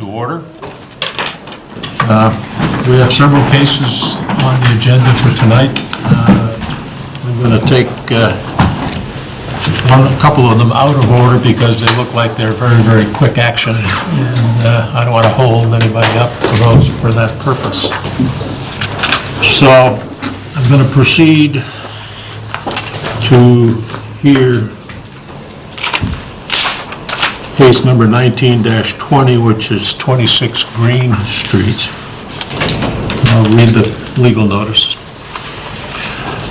to order. Uh, We have several cases on the agenda for tonight. Uh, I'm going to take uh, one, a couple of them out of order because they look like they're very, very quick action, and uh, I don't want to hold anybody up for those for that purpose. So I'm going to proceed to hear case number 19-20, which is 26 Green Street. I'll read the legal notice.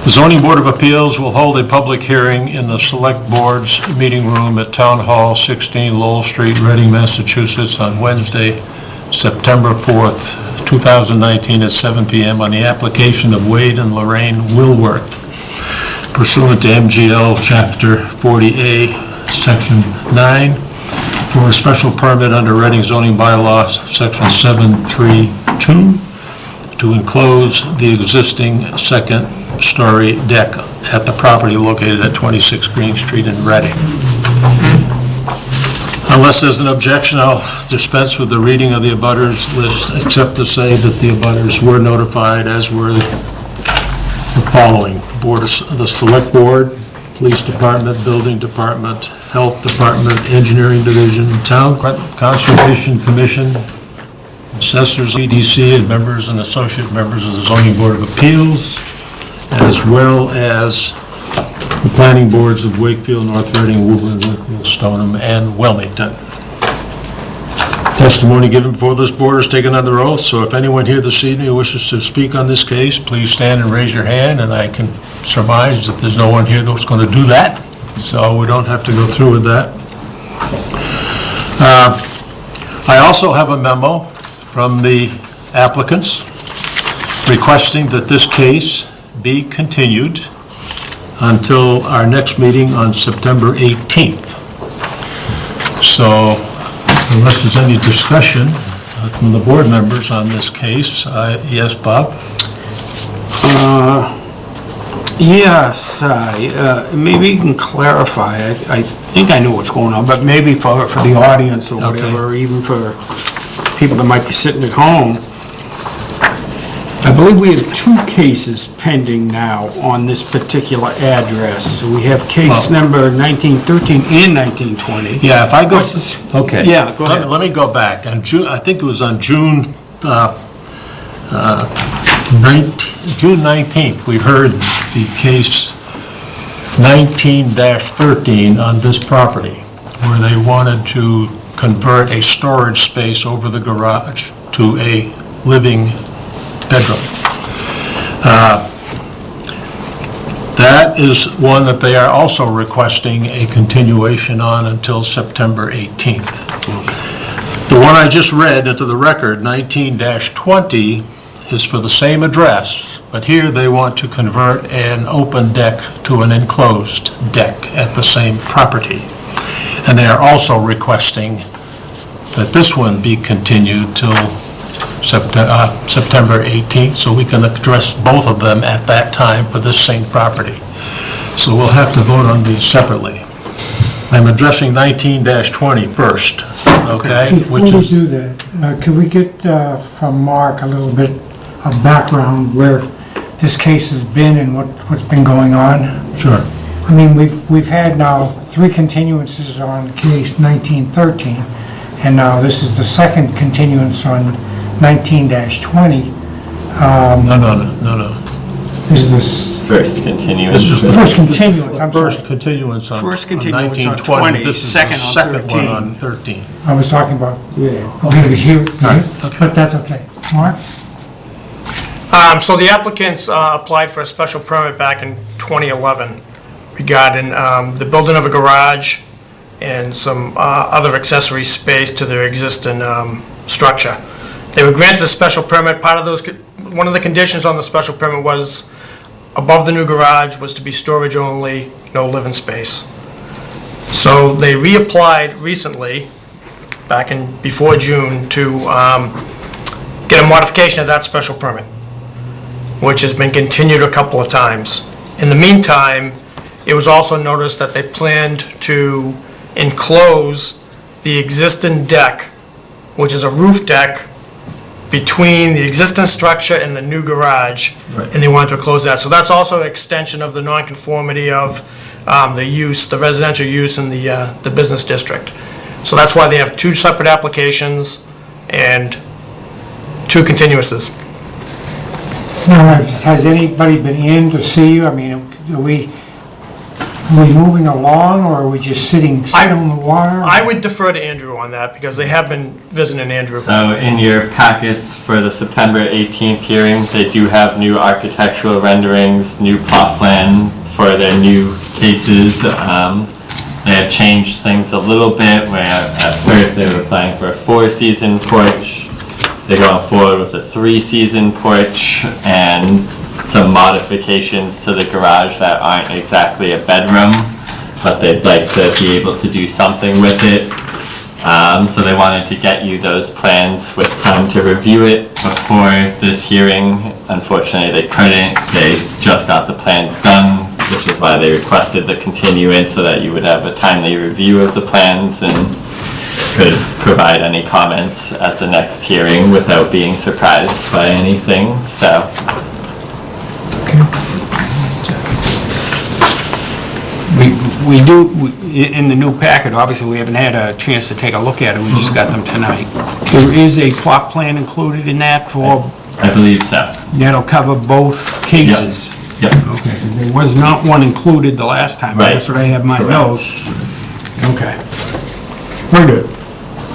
The zoning board of appeals will hold a public hearing in the select board's meeting room at Town Hall, 16 Lowell Street, Reading, Massachusetts, on Wednesday, September 4th, 2019, at 7 PM on the application of Wade and Lorraine Wilworth pursuant to MGL Chapter 40A, Section 9, for a special permit under Reading zoning bylaw, Section 732, to enclose the existing second-story deck at the property located at 26 Green Street in Reading. Unless there's an objection, I'll dispense with the reading of the abutters list, except to say that the abutters were notified, as were the following: Board of, the Select Board, Police Department, Building Department, Health Department, Engineering Division, Town Conservation Commission, Assessors, EDC, and members and associate members of the Zoning Board of Appeals, as well as the planning boards of Wakefield, North Reading, Woburn, Wakefield, Stoneham, and Wilmington. Testimony given before this board is taken under oath, so if anyone here this evening wishes to speak on this case, please stand and raise your hand, and I can surmise that there's no one here that's going to do that, so we don't have to go through with that. Uh, I also have a memo from the applicants requesting that this case be continued until our next meeting on September 18th. So unless there's any discussion uh, from the board members on this case, I- yes, Bob? Yes, I, uh, maybe you can clarify, I I think I know what's going on, but maybe for, for the audience or Okay. whatever, or even for people that might be sitting at home. I believe we have two cases pending now on this particular address. We have case number 1913 and 1920. Yeah, if I go, okay. Yeah, go Let- ahead. Let me go back. On June, I think it was on June, uh, uh, 19 June 19th, we heard the case 19-13 on this property, where they wanted to convert a storage space over the garage to a living bedroom. Uh, That is one that they are also requesting a continuation on until September 18th. The one I just read into the record, 19-20, is for the same address, but here they want to convert an open deck to an enclosed deck at the same property. And they are also requesting that this one be continued till Septe- uh, September 18th, so we can address both of them at that time for this same property. So we'll have to vote on these separately. I'm addressing 19-20 first, okay? Before Which we is do that, uh, can we get uh, from Mark a little bit of background where this case has been and what, what's been going on? Sure. I mean, we've, we've had now three continuances on case 1913, and now this is the second continuance on 19-20. No, no, no, no, no. This is the s- First continuance. This is the first continuance, I'm sorry. First continuance on First on continuance on 1920. 20, This is the second on second one 13. on 13. I was talking about, okay, here, okay. but that's okay. Mark? Um, So the applicants uh, applied for a special permit back in 2011 regarding um, the building of a garage and some uh, other accessory space to their existing um, structure. They were granted a special permit. Part of those, one of the conditions on the special permit was above the new garage was to be storage only, no living space. So they reapplied recently, back in, before June, to um, get a modification of that special permit which has been continued a couple of times. In the meantime, it was also noticed that they planned to enclose the existing deck which is a roof deck between the existing structure and the new garage, Right. and they wanted to close that. So that's also an extension of the nonconformity of um, the use, the residential use in the, uh, the business district. So that's why they have two separate applications and two continuances. Now, has anybody been in to see you? I mean, are we, are we moving along, or are we just sitting still in the water? I would defer to Andrew on that, because they have been visiting Andrew. So in your packets for the September 18th hearing, they do have new architectural renderings, new plot plan for their new cases. Um, They have changed things a little bit, where at first they were planning for a four-season porch. They're going forward with a three-season porch and some modifications to the garage that aren't exactly a bedroom, but they'd like to be able to do something with it. Um, so they wanted to get you those plans with time to review it before this hearing. Unfortunately, they couldn't. They just got the plans done, which is why they requested the continuance so that you would have a timely review of the plans and could provide any comments at the next hearing without being surprised by anything, so. We, we do, we- in the new packet, obviously, we haven't had a chance to take a look at it, we just got them tonight. There is a plot plan included in that for, I believe so. that'll cover both cases. Yep. Okay, there was not one included the last time, that's what I have my Correct. notes. Okay. Very good.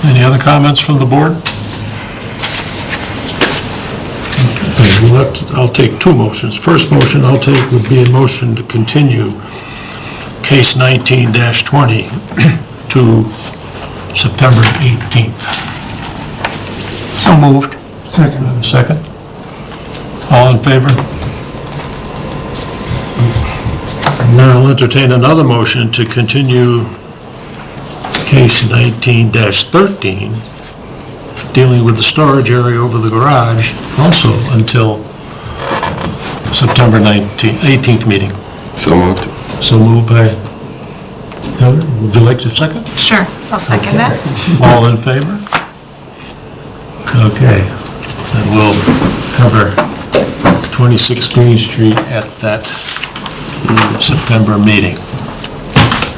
Any other comments from the board? Okay, well, let- I'll take two motions. First motion I'll take would be a motion to continue case 19-20 to September 18th. So moved. Second. Second? All in favor? Now I'll entertain another motion to continue case 19-13, dealing with the storage area over the garage, also until September 19th, 18th meeting. So moved. So moved by Heather. Would you like to second? Sure, I'll second that. All in favor? Okay, and we'll cover 26 Green Street at that September meeting.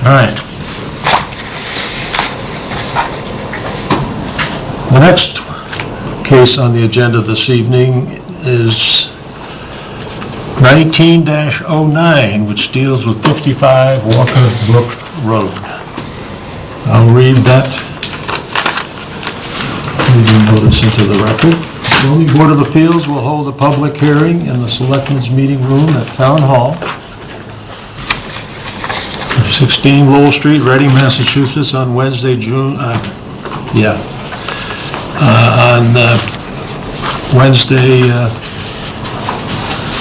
All right. The next case on the agenda this evening is 19-09, which deals with 55 Walker Brook Road. I'll read that Reading notice into the record. Zoning Board of Appeals will hold a public hearing in the Selectmen's Meeting Room at Town Hall, 16 Lowell Street, Reading, Massachusetts, on Wednesday, June, uh, yeah, uh, on uh, Wednesday, uh,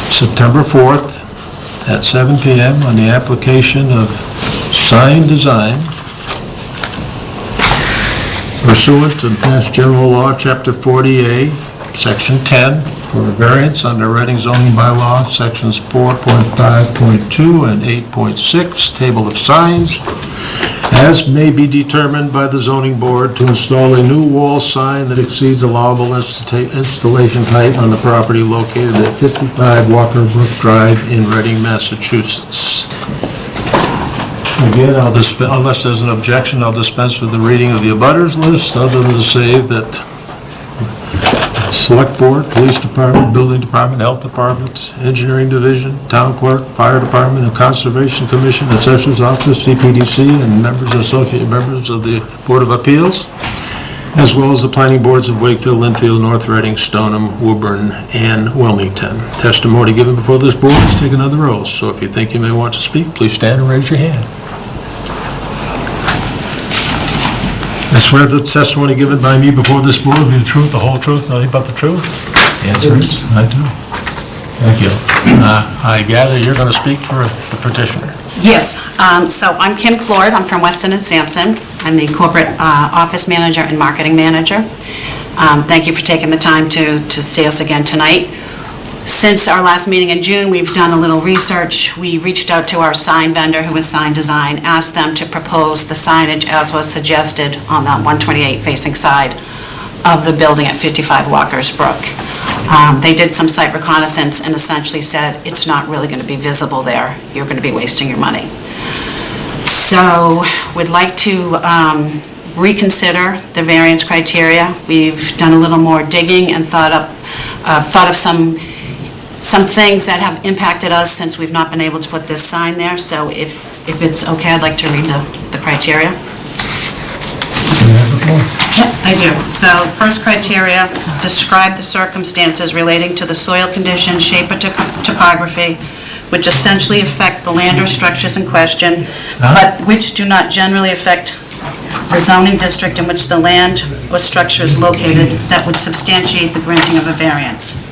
September 4th, at 7 PM, on the application of Sign Design pursuant to Mass General Law, Chapter 40A, Section 10, for a variance under Reading zoning bylaw, Sections 4.5.2 and 8.6, Table of Signs, as may be determined by the zoning board to install a new wall sign that exceeds allowable insta- installation height on the property located at 55 Walker Brook Drive in Reading, Massachusetts. Again, I'll unless there's an objection, I'll dispense with the reading of the abutters list, other than to say that Select Board, Police Department, Building Department, Health Department, Engineering Division, Town Clerk, Fire Department, and Conservation Commission, Assessor's Office, CPDC, and members, associate members of the Board of Appeals, as well as the planning boards of Wakefield, Lynnfield, North Reading, Stoneham, Woburn, and Wilmington. Testimony given before this board is taken under oath, so if you think you may want to speak, please stand and raise your hand. I swear the testimony given by me before this board will be the truth, the whole truth, nothing but the truth? The answer is, I do. Thank you. Uh, I gather you're going to speak for the petitioner. Yes, um, so I'm Kim Floyd, I'm from Weston and Sampson. I'm the corporate uh, office manager and marketing manager. Um, Thank you for taking the time to to see us again tonight. Since our last meeting in June, we've done a little research. We reached out to our sign vendor, who is Sign Design, asked them to propose the signage as was suggested on that 128 facing side of the building at 55 Walker's Brook. Um, They did some site reconnaissance and essentially said, it's not really going to be visible there, you're going to be wasting your money. So, we'd like to um, reconsider the variance criteria. We've done a little more digging and thought up, uh, thought of some, some things that have impacted us since we've not been able to put this sign there. So if, if it's okay, I'd like to read the, the criteria. Yep, I do. So, first criteria, describe the circumstances relating to the soil condition, shape or topography, which essentially affect the land or structures in question, but which do not generally affect the zoning district in which the land or structure is located that would substantiate the granting of a variance.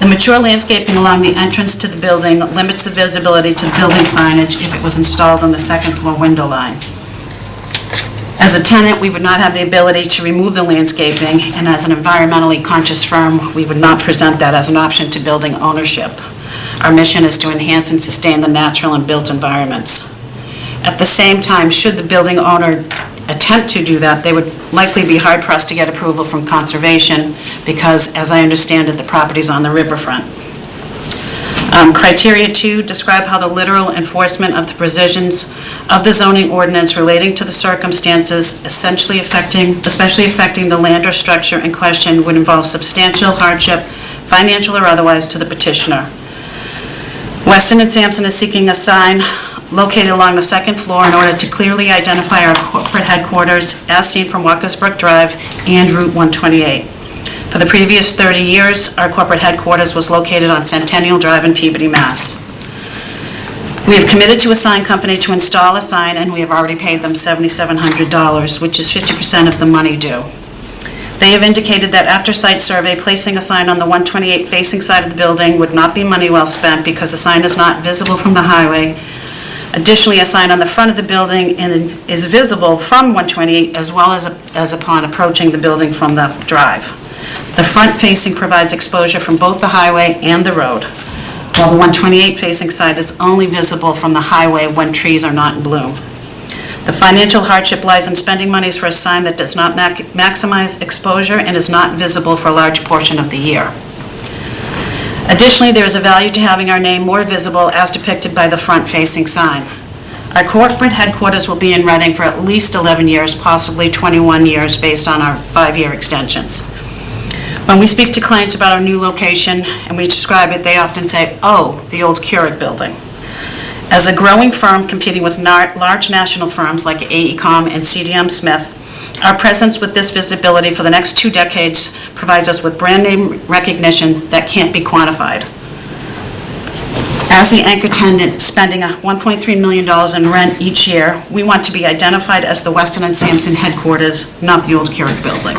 The mature landscaping along the entrance to the building limits the visibility to the building signage if it was installed on the second floor window line. As a tenant, we would not have the ability to remove the landscaping, and as an environmentally conscious firm, we would not present that as an option to building ownership. Our mission is to enhance and sustain the natural and built environments. At the same time, should the building owner attempt to do that, they would likely be hard-pressed to get approval from conservation, because, as I understand it, the property's on the riverfront. Um, Criteria two, describe how the literal enforcement of the provisions of the zoning ordinance relating to the circumstances essentially affecting, especially affecting the land or structure in question would involve substantial hardship, financial or otherwise, to the petitioner. Weston and Sampson is seeking a sign located along the second floor in order to clearly identify our corporate headquarters as seen from Walker's Brook Drive and Route 128. For the previous 30 years, our corporate headquarters was located on Centennial Drive in Peabody, Mass. We have committed to a sign company to install a sign, and we have already paid them $7,700, which is 50% of the money due. They have indicated that after site survey, placing a sign on the 128 facing side of the building would not be money well spent because the sign is not visible from the highway. Additionally, a sign on the front of the building and is visible from 128 as well as as upon approaching the building from the drive. The front facing provides exposure from both the highway and the road, while the 128 facing side is only visible from the highway when trees are not in bloom. The financial hardship lies in spending monies for a sign that does not mac- maximize exposure and is not visible for a large portion of the year. Additionally, there is a value to having our name more visible as depicted by the front-facing sign. Our corporate headquarters will be in Reading for at least 11 years, possibly 21 years, based on our five-year extensions. When we speak to clients about our new location and we describe it, they often say, "Oh, the old Keurig building." As a growing firm competing with large national firms like AECom and CDM Smith, our presence with this visibility for the next two decades provides us with brand name recognition that can't be quantified. As the anchor tenant spending $1.3 million in rent each year, we want to be identified as the Weston and Sampson headquarters, not the old Keurig building.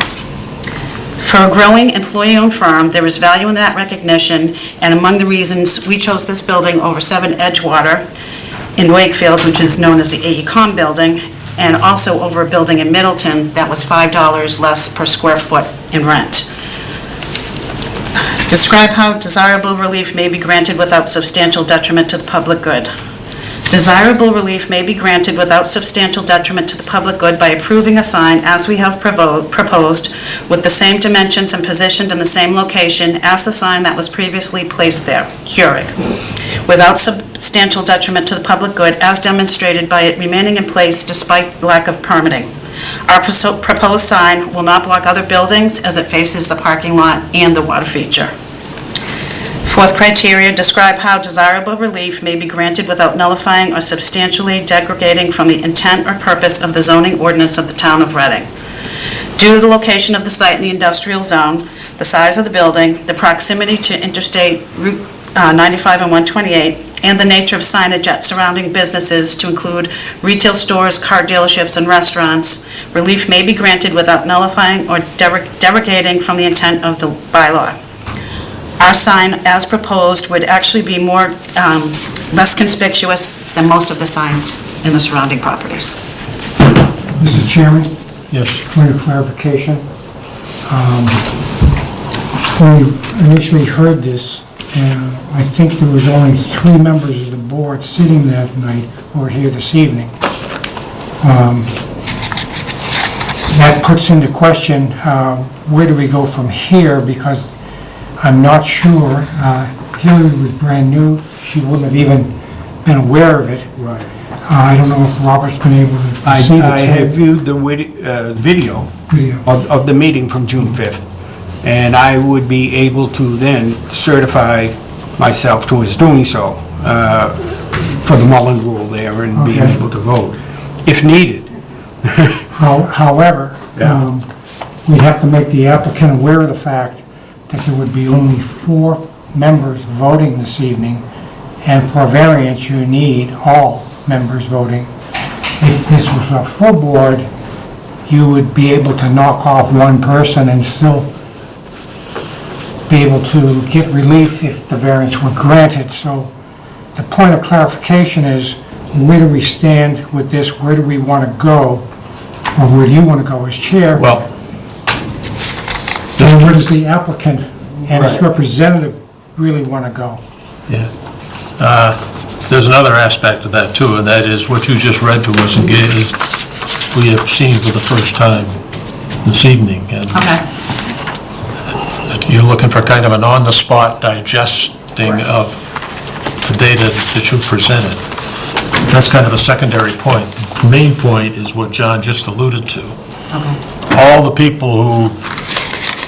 For a growing employee-owned firm, there is value in that recognition, and among the reasons we chose this building over 7 Edgewater in Wakefield, which is known as the AECom building, and also over a building in Middleton that was $5 less per square foot in rent. Describe how desirable relief may be granted without substantial detriment to the public good. Desirable relief may be granted without substantial detriment to the public good by approving a sign as we have proposed with the same dimensions and positioned in the same location as the sign that was previously placed there, Keurig, without substantial detriment to the public good as demonstrated by it remaining in place despite lack of permitting. Our proposed sign will not block other buildings as it faces the parking lot and the water feature. Fourth criteria, describe how desirable relief may be granted without nullifying or substantially degrading from the intent or purpose of the zoning ordinance of the town of Reading. Due to the location of the site in the industrial zone, the size of the building, the proximity to Interstate Route uh, 95 and 128, and the nature of signage at surrounding businesses to include retail stores, car dealerships, and restaurants, relief may be granted without nullifying or derog- derogating from the intent of the bylaw. Our sign, as proposed, would actually be more, um, less conspicuous than most of the signs in the surrounding properties. Mr. Chairman, Yes. point of clarification. Um, When we initially heard this, and I think there was only three members of the board sitting that night or here this evening. Um, that puts into question, uh, where do we go from here? Because I'm not sure, uh, Hillary was brand new, she wouldn't have even been aware of it. Right. Uh, I don't know if Robert's been able to I, see the I have viewed the wid- uh, video video. of, of the meeting from June 5th, and I would be able to then certify myself to towards doing so uh, for the Mullin Rule there and being Okay. able to vote, if needed. How- However, Yeah. um, we have to make the applicant aware of the fact that there would be only four members voting this evening, and for variance, you need all members voting. If this was a full board, you would be able to knock off one person and still be able to get relief if the variance were granted. So the point of clarification is, where do we stand with this? Where do we want to go? Or where do you want to go as chair? Well, where does the applicant and its Right. representative really want to go? Yeah. Uh, There's another aspect of that too, and that is what you just read to us again is we have seen for the first time this evening. And Okay, you're looking for kind of an on-the-spot digesting of the data that you presented. That's kind of a secondary point. The Main point is what John just alluded to. okay. All the people who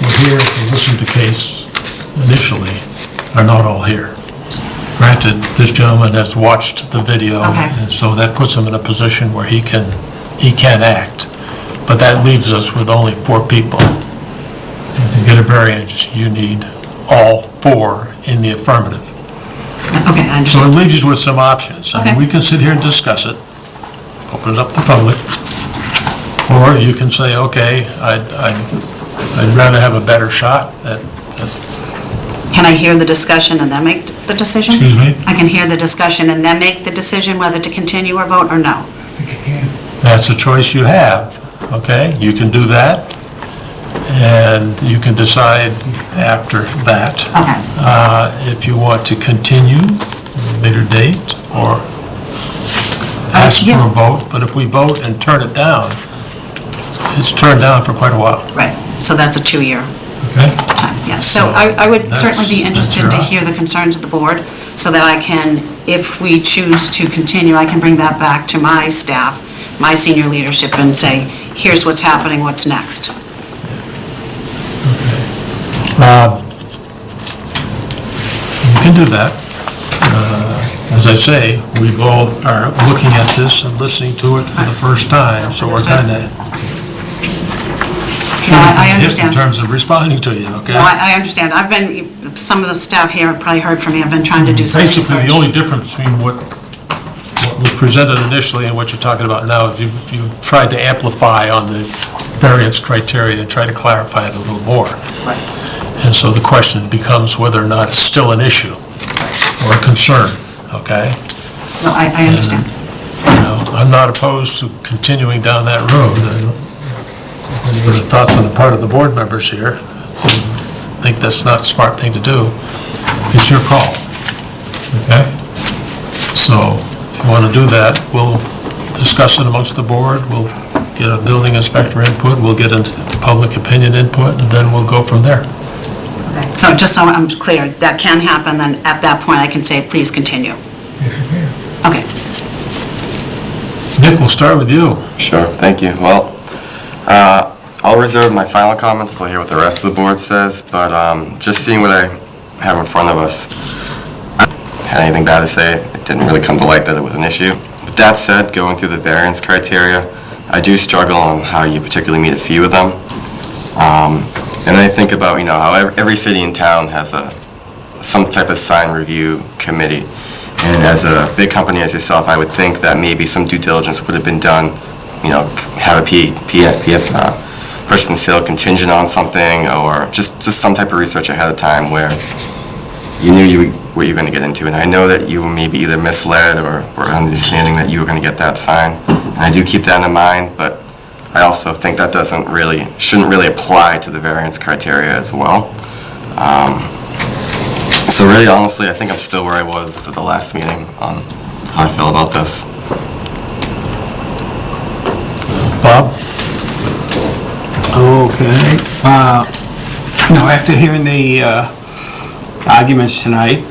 were here to listen to case initially are not all here. Granted, this gentleman has watched the video, Okay. and so that puts him in a position where he can, he can act. But that leaves us with only four people. And To get a variance, you need all four in the affirmative. Okay, I So it understand. leaves you with some options. I mean, we Okay. can sit here and discuss it, open it up to the public, or you can say, okay, I'd, I'd, I'd rather have a better shot at, Can I hear the discussion and then make the decision? Excuse me? I can hear the discussion and then make the decision whether to continue or vote or no? that's a choice you have, okay? You can do that, and you can decide after that. Okay. uh, if you want to continue at a later date or ask for yeah. a vote, but if we vote and turn it down, it's turned down for quite a while, Right, so that's a two-year okay? time, yes. So So I I would certainly be that's- that's interested to hear the concerns of the board, so that I can, if we choose to continue, I can bring that back to my staff, my senior leadership, and say, here's what's happening, what's next? You can do that. Uh, As I say, we've all are looking at this and listening to it for the first time, so we're kind of I I understand. in terms of responding to you, okay? No, I I understand. I've been, some of the staff here have probably heard from me, I've been trying to do some research. Basically, the only difference between what, what was presented initially and what you're talking about now is you, you tried to amplify on the variance criteria and try to clarify it a little more. Right. And so the question becomes whether or not it's still an issue or a concern, okay? No, I I understand. You know, I'm not opposed to continuing down that road. I don't- Any thoughts on the part of the board members here? Think that's not a smart thing to do? It's your call, okay? So if you want to do that, we'll discuss it amongst the board, we'll get a building inspector input, we'll get into public opinion input, and then we'll go from there. Okay. So just so I'm clear, that can happen, then at that point, I can say, please continue. Okay. Nick, we'll start with you. Sure, thank you. Well, uh, I'll reserve my final comments I hear what the rest of the board says, but um, just seeing what I have in front of us, I had anything bad to say. It didn't really come to light that it was an issue. With that said, going through the variance criteria, I do struggle on how you particularly meet a few of them. Um, And I think about, you know, how every city in town has a, some type of sign review committee. And as a big company as yourself, I would think that maybe some due diligence would have been done, you know, have a P, P, PS, uh, and sale contingent on something, or just, just some type of research ahead of time where you knew you, what you were gonna get into. And I know that you were maybe either misled or, or understanding that you were gonna get that sign. And I do keep that in mind, but I also think that doesn't really, shouldn't really apply to the variance criteria as well. Um, So really, honestly, I think I'm still where I was at the last meeting on how I feel about this. Bob? Okay, uh, now, after hearing the uh, arguments tonight,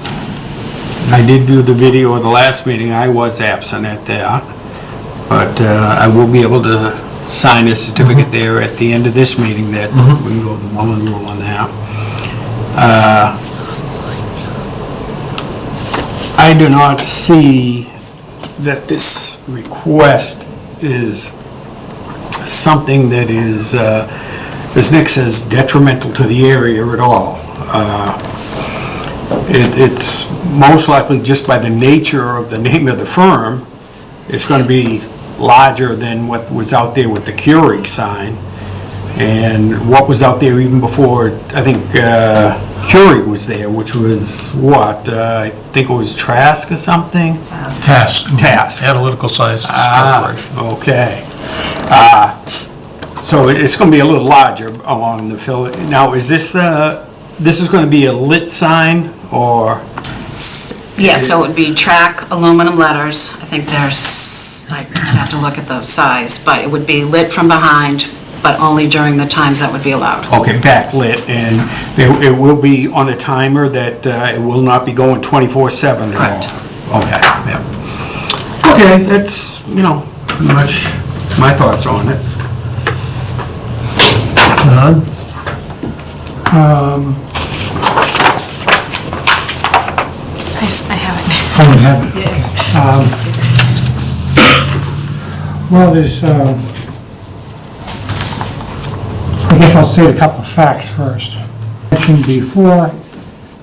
I did view the video of the last meeting, I was absent at that, but uh, I will be able to sign a certificate there at the end of this meeting that we can go to Mullin Rule on that. Uh, I do not see that this request is something that is, uh, as Nick says, detrimental to the area at all. Uh, it- It's most likely just by the nature of the name of the firm, it's going to be larger than what was out there with the Keurig sign. And what was out there even before, I think uh, Keurig was there, which was what? Uh, I think it was Trask or something? Task. Task. Analytical Sciences Ah, Corporation. okay. Uh, So it's going to be a little larger along the fill. Now, is this, uh, this is going to be a lit sign or, Yeah, so it would be track aluminum letters. I think there's, I'd have to look at the size, but it would be lit from behind, but only during the times that would be allowed. okay, backlit, and it it will be on a timer that uh, it will not be going 24/7 at all? Correct. Okay, yeah. Okay, that's, you know, pretty much my thoughts on it. John? I s- I have it. Oh, we have it, okay. Um, Well, there's, um, I guess I'll say a couple of facts first. Mentioned before,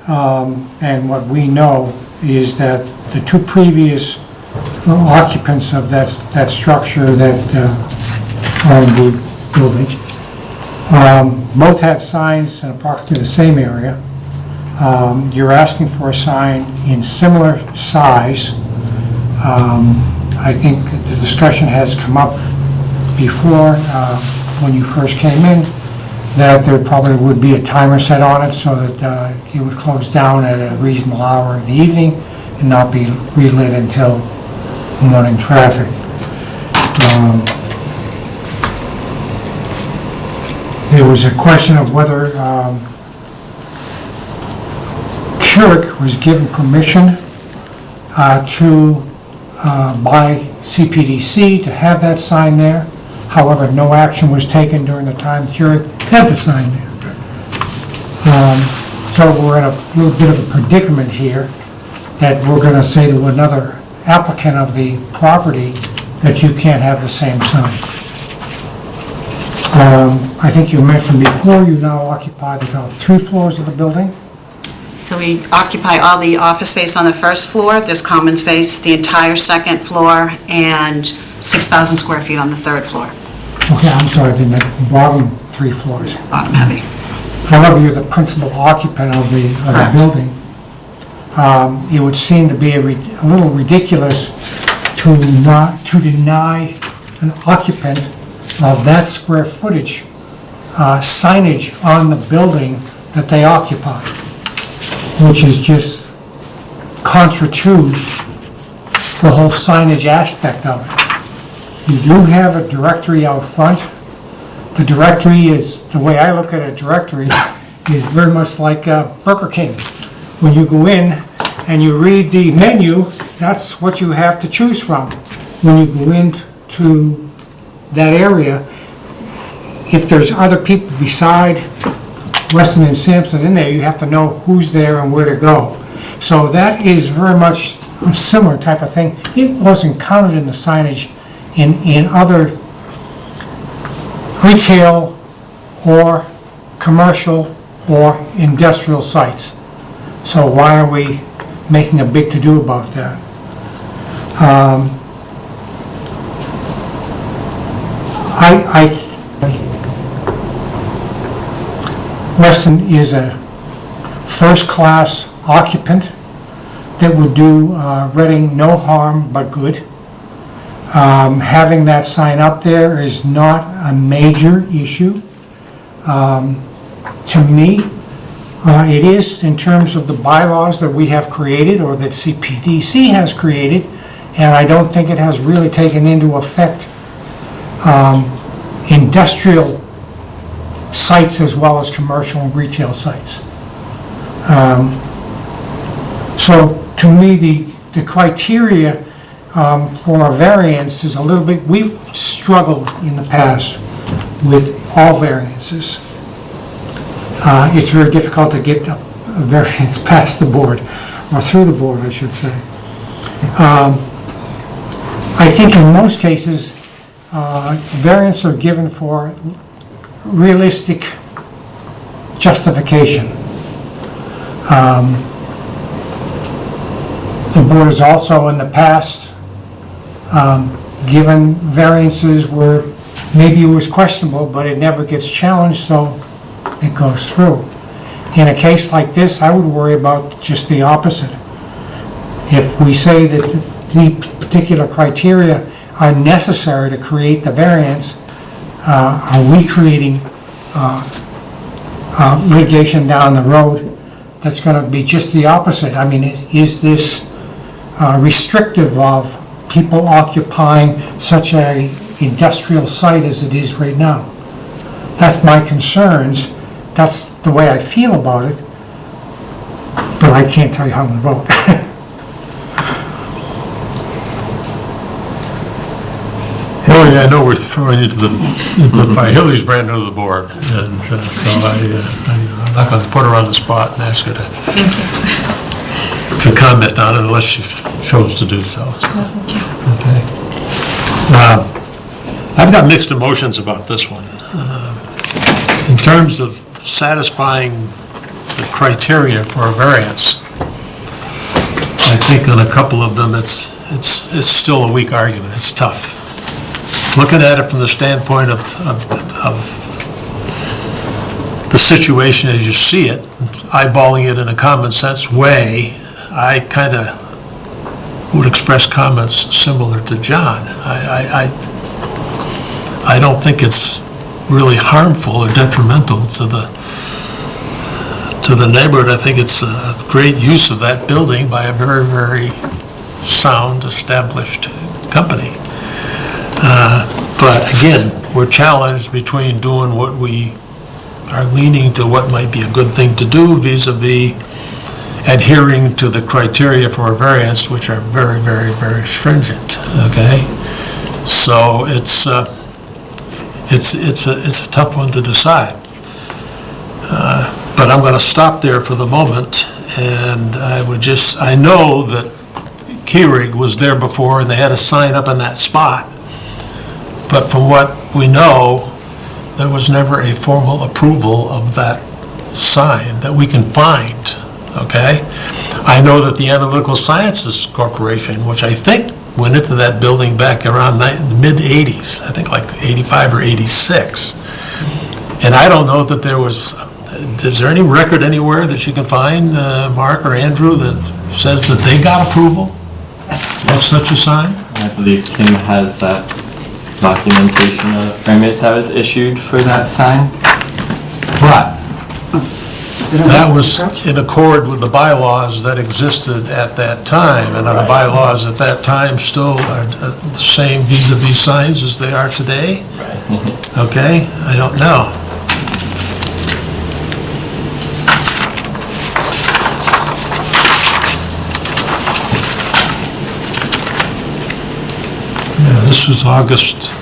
um, and what we know is that the two previous occupants of that, that structure that uh, owned the building, um, both had signs in approximately the same area. Um, You're asking for a sign in similar size. Um, I think the discussion has come up before, uh, when you first came in, that there probably would be a timer set on it so that uh, it would close down at a reasonable hour in the evening and not be relit until morning traffic. Um, There was a question of whether um, was given permission uh, to uh, by CPDC to have that sign there. However, no action was taken during the time Keurig had the sign there. Um, So we're in a little bit of a predicament here, that we're going to say to another applicant of the property that you can't have the same sign. Um, I think you mentioned before, you now occupy the top three floors of the building. So we occupy all the office space on the first floor, there's common space, the entire second floor, and 6,000 square feet on the third floor, Okay, I'm sorry, the bottom three floors. bottom heavy. However, you're the principal occupant of the, of the Correct. building. Um, It would seem to be a a little ridiculous to not, to deny an occupant of that square footage uh, signage on the building that they occupy, which is just contra to the whole signage aspect of it. You do have a directory out front. The directory is, the way I look at a directory, is very much like uh, Burger King. When you go in and you read the menu, that's what you have to choose from. When you go into that area, if there's other people beside Weston and Sampson in there, you have to know who's there and where to go. So that is very much a similar type of thing. It wasn't counted in the signage in, in other retail or commercial or industrial sites. So why are we making a big to-do about that? Um, I, I, Weston is a first-class occupant that would do uh, Reading no harm but good. Um, Having that sign up there is not a major issue. Um, To me, uh, it is in terms of the bylaws that we have created or that CPDC has created, and I don't think it has really taken into effect um, industrial sites as well as commercial and retail sites. Um, So to me, the, the criteria um, for a variance is a little bit, we've struggled in the past with all variances. Uh, It's very difficult to get variance past the board, or through the board, I should say. Um, I think in most cases, uh, variants are given for realistic justification. Um, The board has also in the past um, given variances where maybe it was questionable, but it never gets challenged, so it goes through. In a case like this, I would worry about just the opposite. If we say that the particular criteria are necessary to create the variance, uh, are we creating uh, uh, litigation down the road that's going to be just the opposite? I mean, is this uh, restrictive of people occupying such a industrial site as it is right now? That's my concerns, that's the way I feel about it, but I can't tell you how I'm going to vote. Hillary, I know we're throwing you to the, but by Hillary's brand new to the board, and uh, so I, uh, I- I'm not going to put her on the spot and ask her to, to comment on it unless she chose to do so. Okay. Uh, I've got mixed emotions about this one. Uh, In terms of satisfying the criteria for a variance, I think on a couple of them, it's, it's, it's still a weak argument, it's tough. Looking at it from the standpoint of, of, of the situation as you see it, eyeballing it in a common sense way, I kind of would express comments similar to John. I, I, I, I don't think it's really harmful or detrimental to the, to the neighborhood. I think it's a great use of that building by a very, very sound, established company. Uh, But again, we're challenged between doing what we are leaning to what might be a good thing to do vis-à-vis adhering to the criteria for a variance, which are very, very, very stringent, okay? So it's, uh, it's, it's a, it's a tough one to decide. Uh, But I'm going to stop there for the moment, and I would just, I know that Keurig was there before, and they had a sign up in that spot, but from what we know, there was never a formal approval of that sign that we can find, okay? I know that the Analytical Sciences Corporation, which I think went into that building back around ni- mid-'80s, I think like 85 or 86. And I don't know that there was, is there any record anywhere that you can find, uh, Mark or Andrew, that says that they got approval of such a sign? I believe Kim has that documentation of the permit that was issued for that sign. But that was in accord with the bylaws that existed at that time, and are the bylaws at that time still are uh, the same vis-à-vis signs as they are today? Okay, I don't know. This was August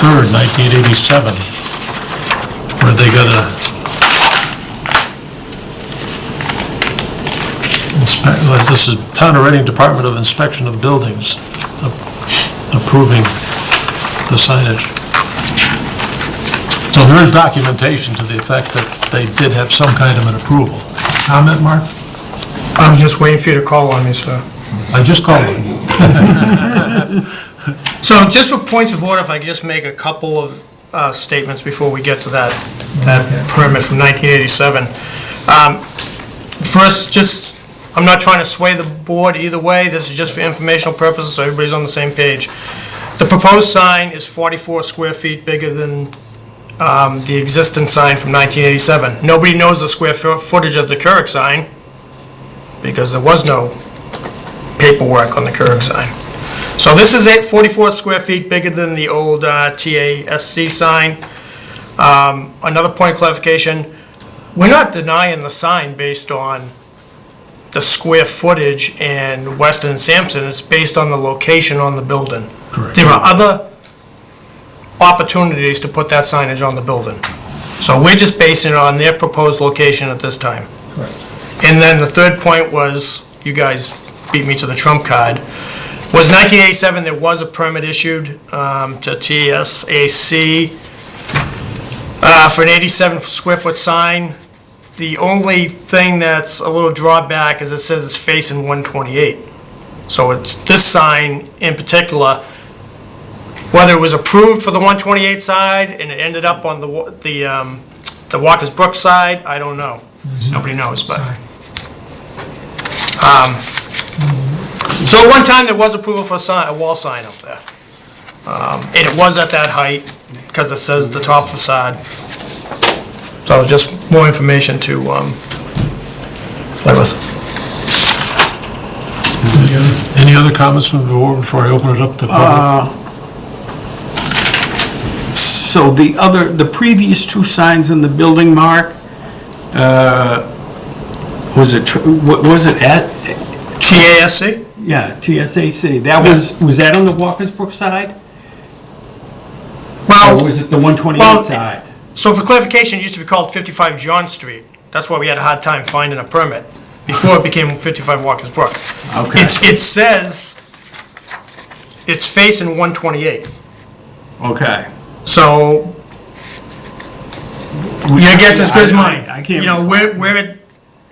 3rd, 1987 where they got a inspect, this is Town of Reading Department of Inspection of Buildings a- approving the signage. So there is documentation to the effect that they did have some kind of an approval. Comment, Mark? I was just waiting for you to call on me, sir. I just called. So just for points of order, if I could just make a couple of uh, statements before we get to that, that permit from 1987. Um, First, just, I'm not trying to sway the board either way, this is just for informational purposes, so everybody's on the same page. The proposed sign is 44 square feet bigger than um, the existing sign from 1987. Nobody knows the square fo- footage of the Keurig sign, because there was no paperwork on the Keurig sign. So this is eight- 44 square feet bigger than the old uh, TASC sign. Um, Another point of clarification, we're not denying the sign based on the square footage and Weston and Sampson, it's based on the location on the building. Correct. There are other opportunities to put that signage on the building. So we're just basing it on their proposed location at this time. And then the third point was, you guys beat me to the trump card, was 1987, there was a permit issued um, to TSAC uh, for an 87 square foot sign. The only thing that's a little drawback is it says it's facing 128. So it's, this sign in particular, whether it was approved for the 128 side and it ended up on the, the, um, the Walker's Brook side, I don't know. Nobody knows, but. Um, So at one time, there was approval for a sign, a wall sign up there. Um, And it was at that height, because it says the top facade. So just more information to, um, play with. Any other- Any other comments from the board before I open it up to public? So the other, the previous two signs in the building, Mark, uh, was it, tr- wa- was it at, TASC? Yeah, TSAC, that was, was that on the Walker's Brook side? Or Well, was it the 128 Well, side? so for clarification, it used to be called 55 John Street. That's why we had a hard time finding a permit, before it became 55 Walker's Brook. Okay. It, it says it's facing 128. Okay. So, your guess is as good as mine. I I can't. You know, where, where it,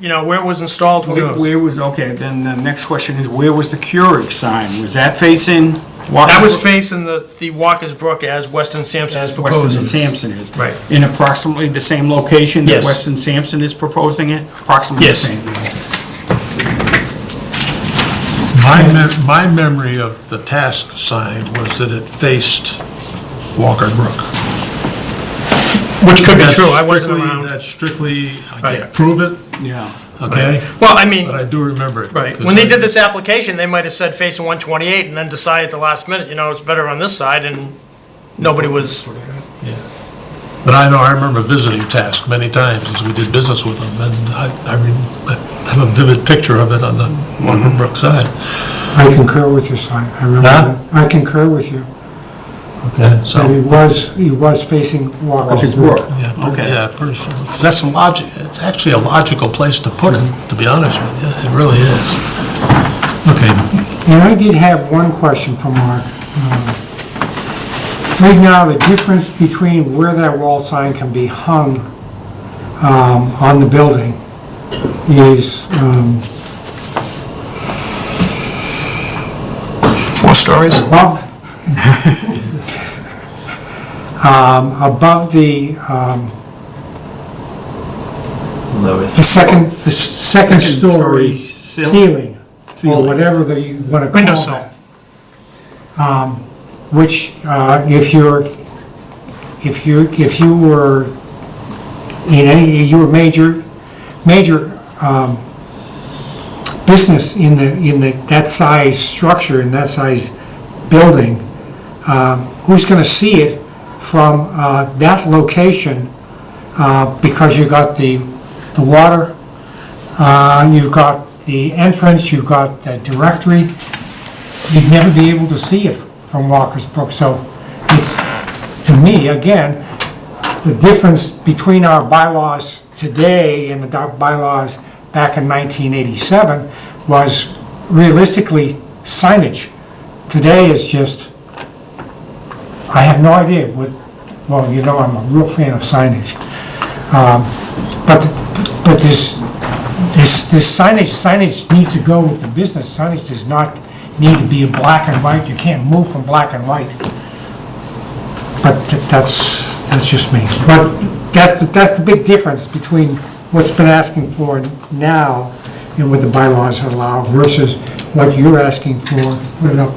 you know, where it was installed, who Where knows? where was, okay, then the next question is, where was the Keurig sign? Was that facing Walker's That was Brook? facing the, the Walker's Brook as Weston Sampson is As Weston and proposing. Sampson is? Right. In approximately the same location that Yes. Weston Sampson is proposing it? Approximately the Yes. same? My, mem- my memory of the TASC sign was that it faced Walker Brook. Which could be That's true, I wasn't strictly- around. That's strictly, I Right. can't prove it, Yeah. okay? Well, I mean, But I do remember it. right, 'cause when they I- did this application, they might have said facing 128 and then decided at the last minute, you know, it's better on this side and nobody was, Yeah. But I know, I remember visiting TASC many times as we did business with them, and I, I mean, I have a vivid picture of it on the Walker Brook side. I concur with your Si. I remember Huh? that. I concur with you. Okay. That he So, was, he was facing Walker's Walker's Brook. Brook. yeah, pretty- Okay. yeah, pretty sure, 'Cause that's a logic, it's actually a logical place to put it, to be honest with you, it really is. Okay, And I did have one question for Mark. Um, Right now, the difference between where that wall sign can be hung um, on the building is um, four stories. above, um, above the, um, Lowest. the second, the second Second story ceiling, or whatever that you want to call that. Um, Which, uh, if you're, if you, if you were in any, you were major, major um, business in the, in the, that size structure, in that size building, um, who's going to see it from uh, that location? uh, Because you've got the, the water, uh, you've got the entrance, you've got the directory, you'd never be able to see it from Walker's Brook. So it's, to me, again, the difference between our bylaws today and the bylaws back in 1987 was realistically signage. Today is just, I have no idea what, well, you know, I'm a real fan of signage. Um, But, but this, this, this signage, signage needs to go with the business. Signage does not need to be black and white. You can't move from black and white. But th- that's, that's just me. But that's, the- that's the big difference between what's been asking for now and what the bylaws allow versus what you're asking for, put it up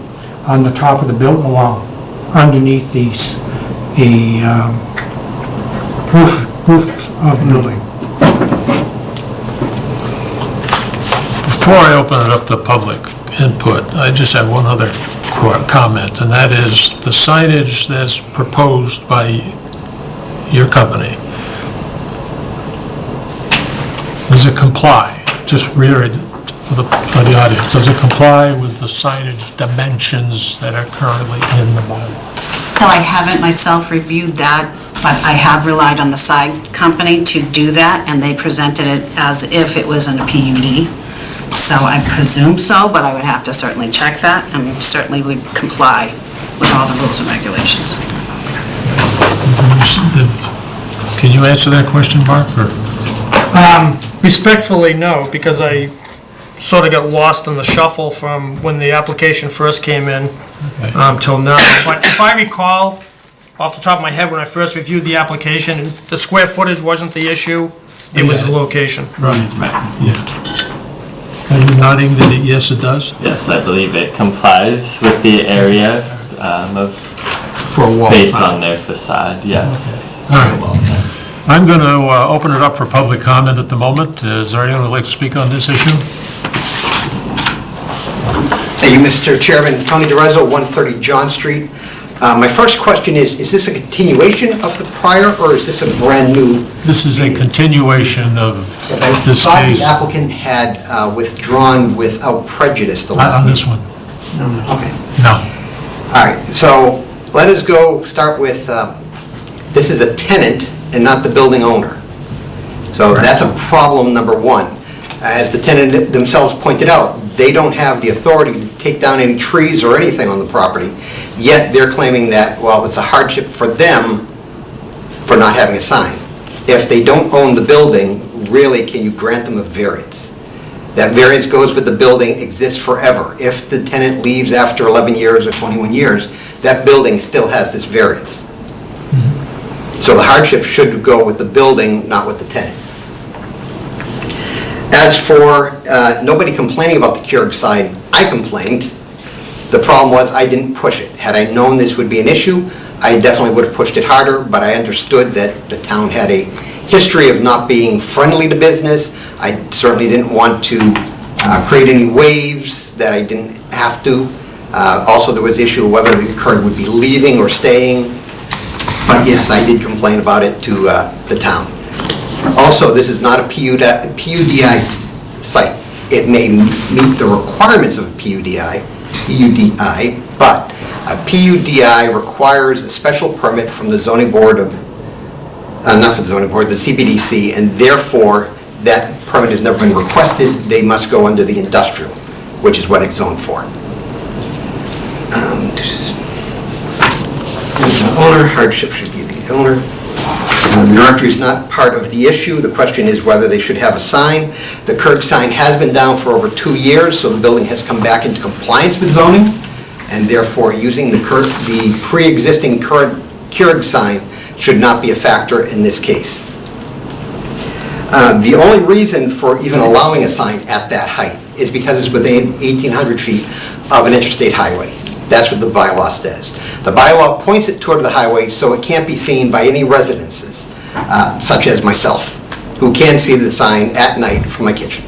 on the top of the building wall, underneath these, the um, roof, roof of the building. Before I open it up to public input, I just have one other comment, and that is the signage that's proposed by your company, does it comply? Just reiterate for the, for the audience, does it comply with the signage dimensions that are currently in the bylaw? So I haven't myself reviewed that, but I have relied on the side company to do that, and they presented it as if it was in a PUD. So I presume so, but I would have to certainly check that, and certainly would comply with all the rules and regulations. Can you answer that question, Mark, or? Um, respectfully, no, because I sort of got lost in the shuffle from when the application first came in um, till now. But if I recall, off the top of my head, when I first reviewed the application, the square footage wasn't the issue, it was the location. Right. Yeah. Are you nodding that, it- yes, it does? Yes, I believe it complies with the area um, of, For a wall based sign. on their facade, yes. All right. Well said. I'm going to open it up for public comment at the moment. Is there anyone who'd like to speak on this issue? Thank you, Mr. Chairman. Tony DeRezzo, 130 John Street. Uh, My first question is, is this a continuation of the prior, or is this a brand-new? This is a continuation of I this thought case the applicant had uh, withdrawn without prejudice the last on this one. Okay, No. all right, so let us go, start with, uh, this is a tenant and not the building owner. So that's a problem number one. As the tenant themselves pointed out, they don't have the authority to take down any trees or anything on the property, yet they're claiming that, well, it's a hardship for them for not having a sign. If they don't own the building, really, can you grant them a variance? That variance goes with the building, exists forever. If the tenant leaves after 11 years or 21 years, that building still has this variance. Mm-hmm. So the hardship should go with the building, not with the tenant. As for uh, nobody complaining about the Keurig sign, I complained. The problem was I didn't push it. Had I known this would be an issue, I definitely would have pushed it harder, but I understood that the town had a history of not being friendly to business. I certainly didn't want to uh, create any waves that I didn't have to. Uh, Also, there was the issue of whether the Keurig would be leaving or staying. But yes, I did complain about it to uh, the town. Also, this is not a PUD PUDI site. It may meet the requirements of a PUDI, PUDI, but a PUDI requires a special permit from the zoning board of, uh, not from the zoning board, the CPDC, and therefore, that permit has never been requested. They must go under the industrial, which is what it's zoned for. Um, the owner, hardship should be the owner. Uh, The directory is not part of the issue. The question is whether they should have a sign. The Keurig sign has been down for over two years, so the building has come back into compliance with zoning, and therefore, using the the pre-existing Keurig sign should not be a factor in this case. Uh, The only reason for even allowing a sign at that height is because it's within 1,800 feet of an interstate highway. That's what the bylaw says. The bylaw points it toward the highway so it can't be seen by any residences, uh, such as myself, who can see the sign at night from my kitchen.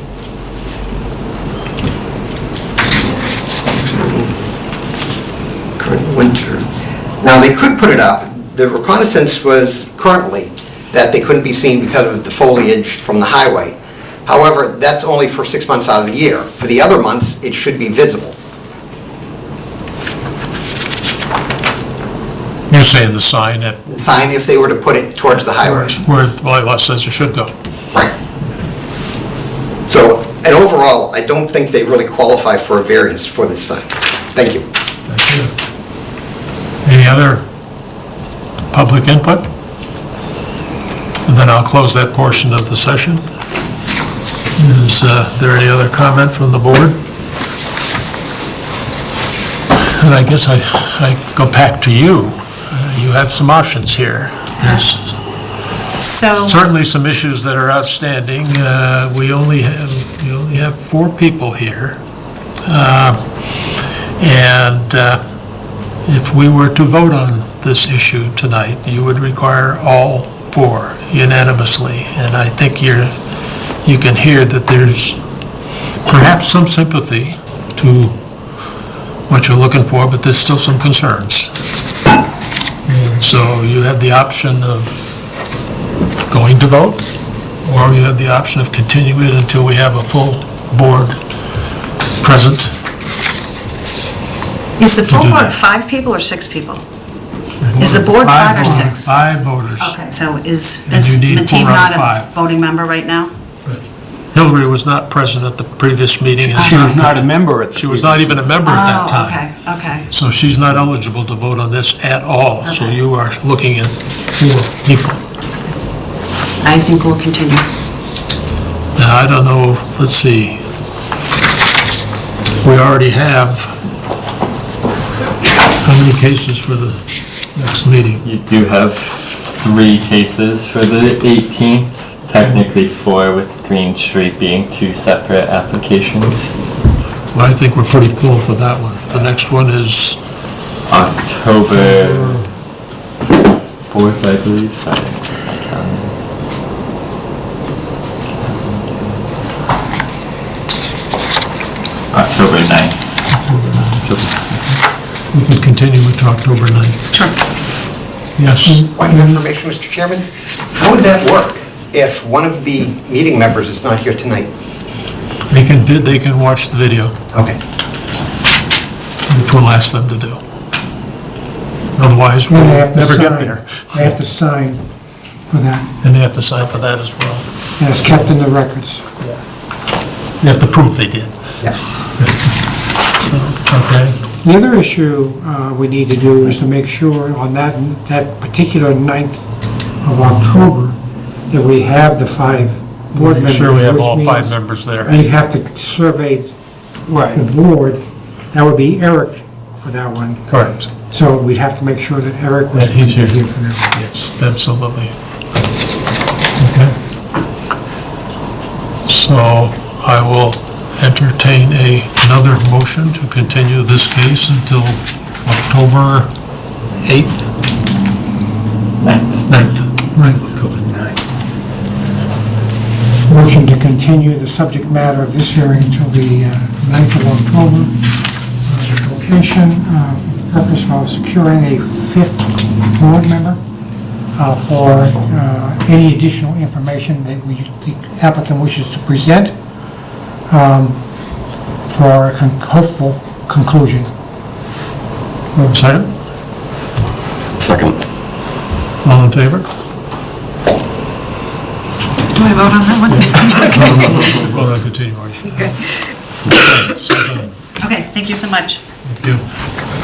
Current winter. Now, they could put it up. The reconnaissance was currently that they couldn't be seen because of the foliage from the highway. However, that's only for six months out of the year. For the other months, it should be visible. You're saying the sign at Sign if they were to put it towards the highway. where the bylaw says it should go. Right. So, and overall, I don't think they really qualify for a variance for this sign. Thank you. Thank you. Any other public input? And then I'll close that portion of the session. Is uh, there any other comment from the board? And I guess I, I go back to you. You have some options here. There's So, certainly some issues that are outstanding. Uh, We only have, we only have four people here. Uh, And uh, if we were to vote on this issue tonight, you would require all four unanimously. And I think you're, you can hear that there's perhaps some sympathy to what you're looking for, but there's still some concerns. So you have the option of going to vote, or you have the option of continuing it until we have a full board present. Is the full do board that. five people or six people? Is the board five or voters- six? Five voters. Okay, so is And is you need Mateve four out not a five. voting member right now? Hillary was not present at the previous meeting. and She was not a member at the She was not even a member at that Oh, time. okay, okay. So she's not eligible to vote on this at all. So Okay. you are looking at four people. I think we'll continue. Now, I don't know, let's see. We already have, how many cases for the next meeting? You do have three cases for the 18th, technically four with Green Street being two separate applications. Well, I think we're pretty full for that one. The next one is, October 4th, I believe, sorry, my calendar. October 9th. we can continue it to October 9th. Sure. Yes, Point of information, Mr. Chairman, how would that work if one of the meeting members is not here tonight? they can, vid- they can watch the video, Okay. which we'll ask them to do. Otherwise, we'll they have to never get sign- there. They have to sign for that, And they have to sign for that as well. and it's kept in the records. Yeah. They have to prove they did. Yeah. So, okay. The other issue uh, we need to do is to make sure on that, that particular 9th of October, that we have the five board Make members. sure we have which all five means- members there. And you have to survey Right. the board. That would be Eric for that one. Correct. So we'd have to make sure that Eric was That he's here. here for that. Yes, absolutely. Okay. So I will entertain a, another motion to continue this case until October 8th? 9th. 9th. Right. Motion to continue the subject matter of this hearing until the uh, 9th of October. Uh, Location, uh, purpose of securing a fifth board member uh, for uh, any additional information that we, the applicant wishes to present um, for a con- hopeful conclusion. Second? Second. All in favor? I vote on that one? Well, I'll continue. Okay. Okay, thank you so much. Thank you.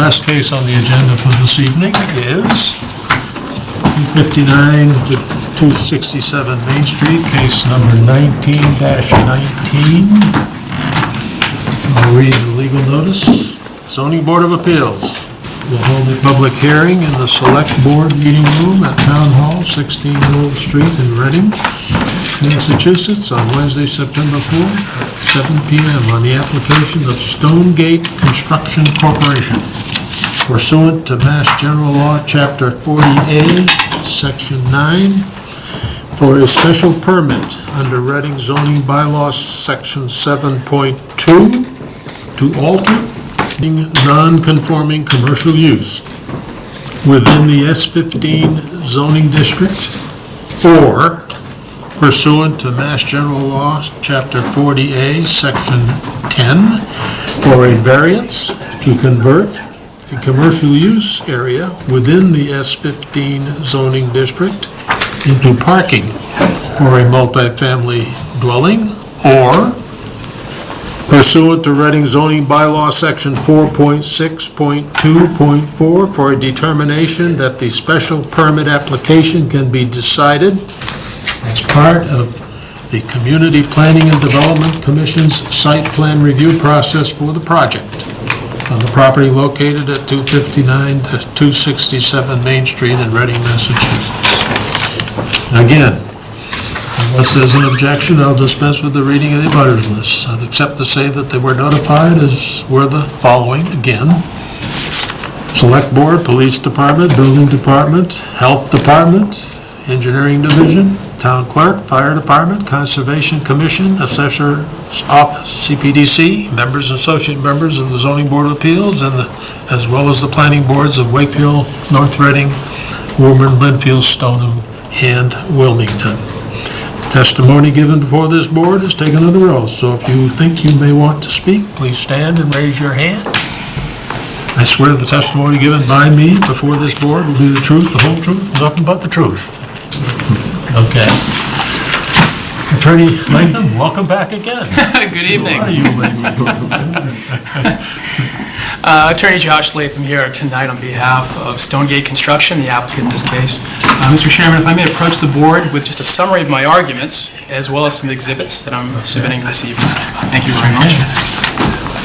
Last case on the agenda for this evening is 259 to 267 Main Street, case number 19-19. I'll read the legal notice. Zoning Board of Appeals will hold a public hearing in the Select Board Meeting Room at Town Hall, 16 Lowell Street in Reading, Massachusetts, on Wednesday, September 4th, at 7 PM on the application of Stonegate Construction Corporation pursuant to Mass General Law, Chapter 40A, Section 9, for a special permit under Reading zoning bylaws, Section 7.2, to alter non-conforming commercial use within the S15 zoning district, or pursuant to Mass General Law, Chapter 40A, Section 10, for a variance to convert a commercial use area within the S15 zoning district into parking for a multifamily dwelling, or pursuant to Reading zoning bylaw, Section 4.6.2.4, for a determination that the special permit application can be decided as part of the Community Planning and Development Commission's site plan review process for the project on the property located at 259 to 267 Main Street in Reading, Massachusetts. Again, Unless there's an objection, I'll dispense with the reading of the abutters list. Accept to say that they were notified as were the following again. Select Board, Police Department, Building Department, Health Department, Engineering Division, Town Clerk, Fire Department, Conservation Commission, Assessor's Office, CPDC, members, and associate members of the Zoning Board of Appeals, and the- as well as the planning boards of Wakefield, North Reading, Woburn, Lynnfield, Stoneham, and Wilmington. Testimony given before this board is taken under oath, so if you think you may want to speak, please stand and raise your hand. I swear the testimony given by me before this board will be the truth, the whole truth, nothing but the truth. Okay. Attorney Latham, welcome back again. Good evening. Are you lately? Uh, Attorney Josh Latham here tonight on behalf of Stonegate Construction, the applicant in this case. Uh, Mr. Chairman, if I may approach the board with just a summary of my arguments, as well as some exhibits that I'm submitting this evening. Thank you very much.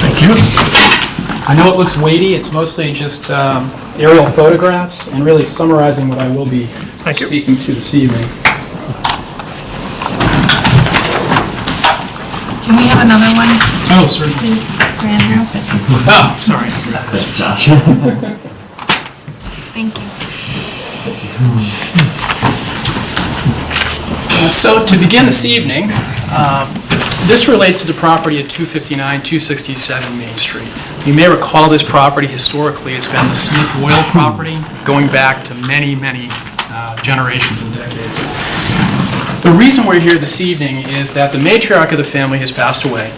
Thank you. I know it looks weighty, it's mostly just um, aerial photographs and really summarizing what I will be Thank you. speaking to this evening. Can we have another one, Oh, certainly. please, for Andrew? Oh, sorry. Thank you. Uh, So to begin this evening, um, this relates to the property at 259, 267 Main Street. You may recall this property historically, it's been the Smith Oil property going back to many, many uh, generations and decades. The reason we're here this evening is that the matriarch of the family has passed away.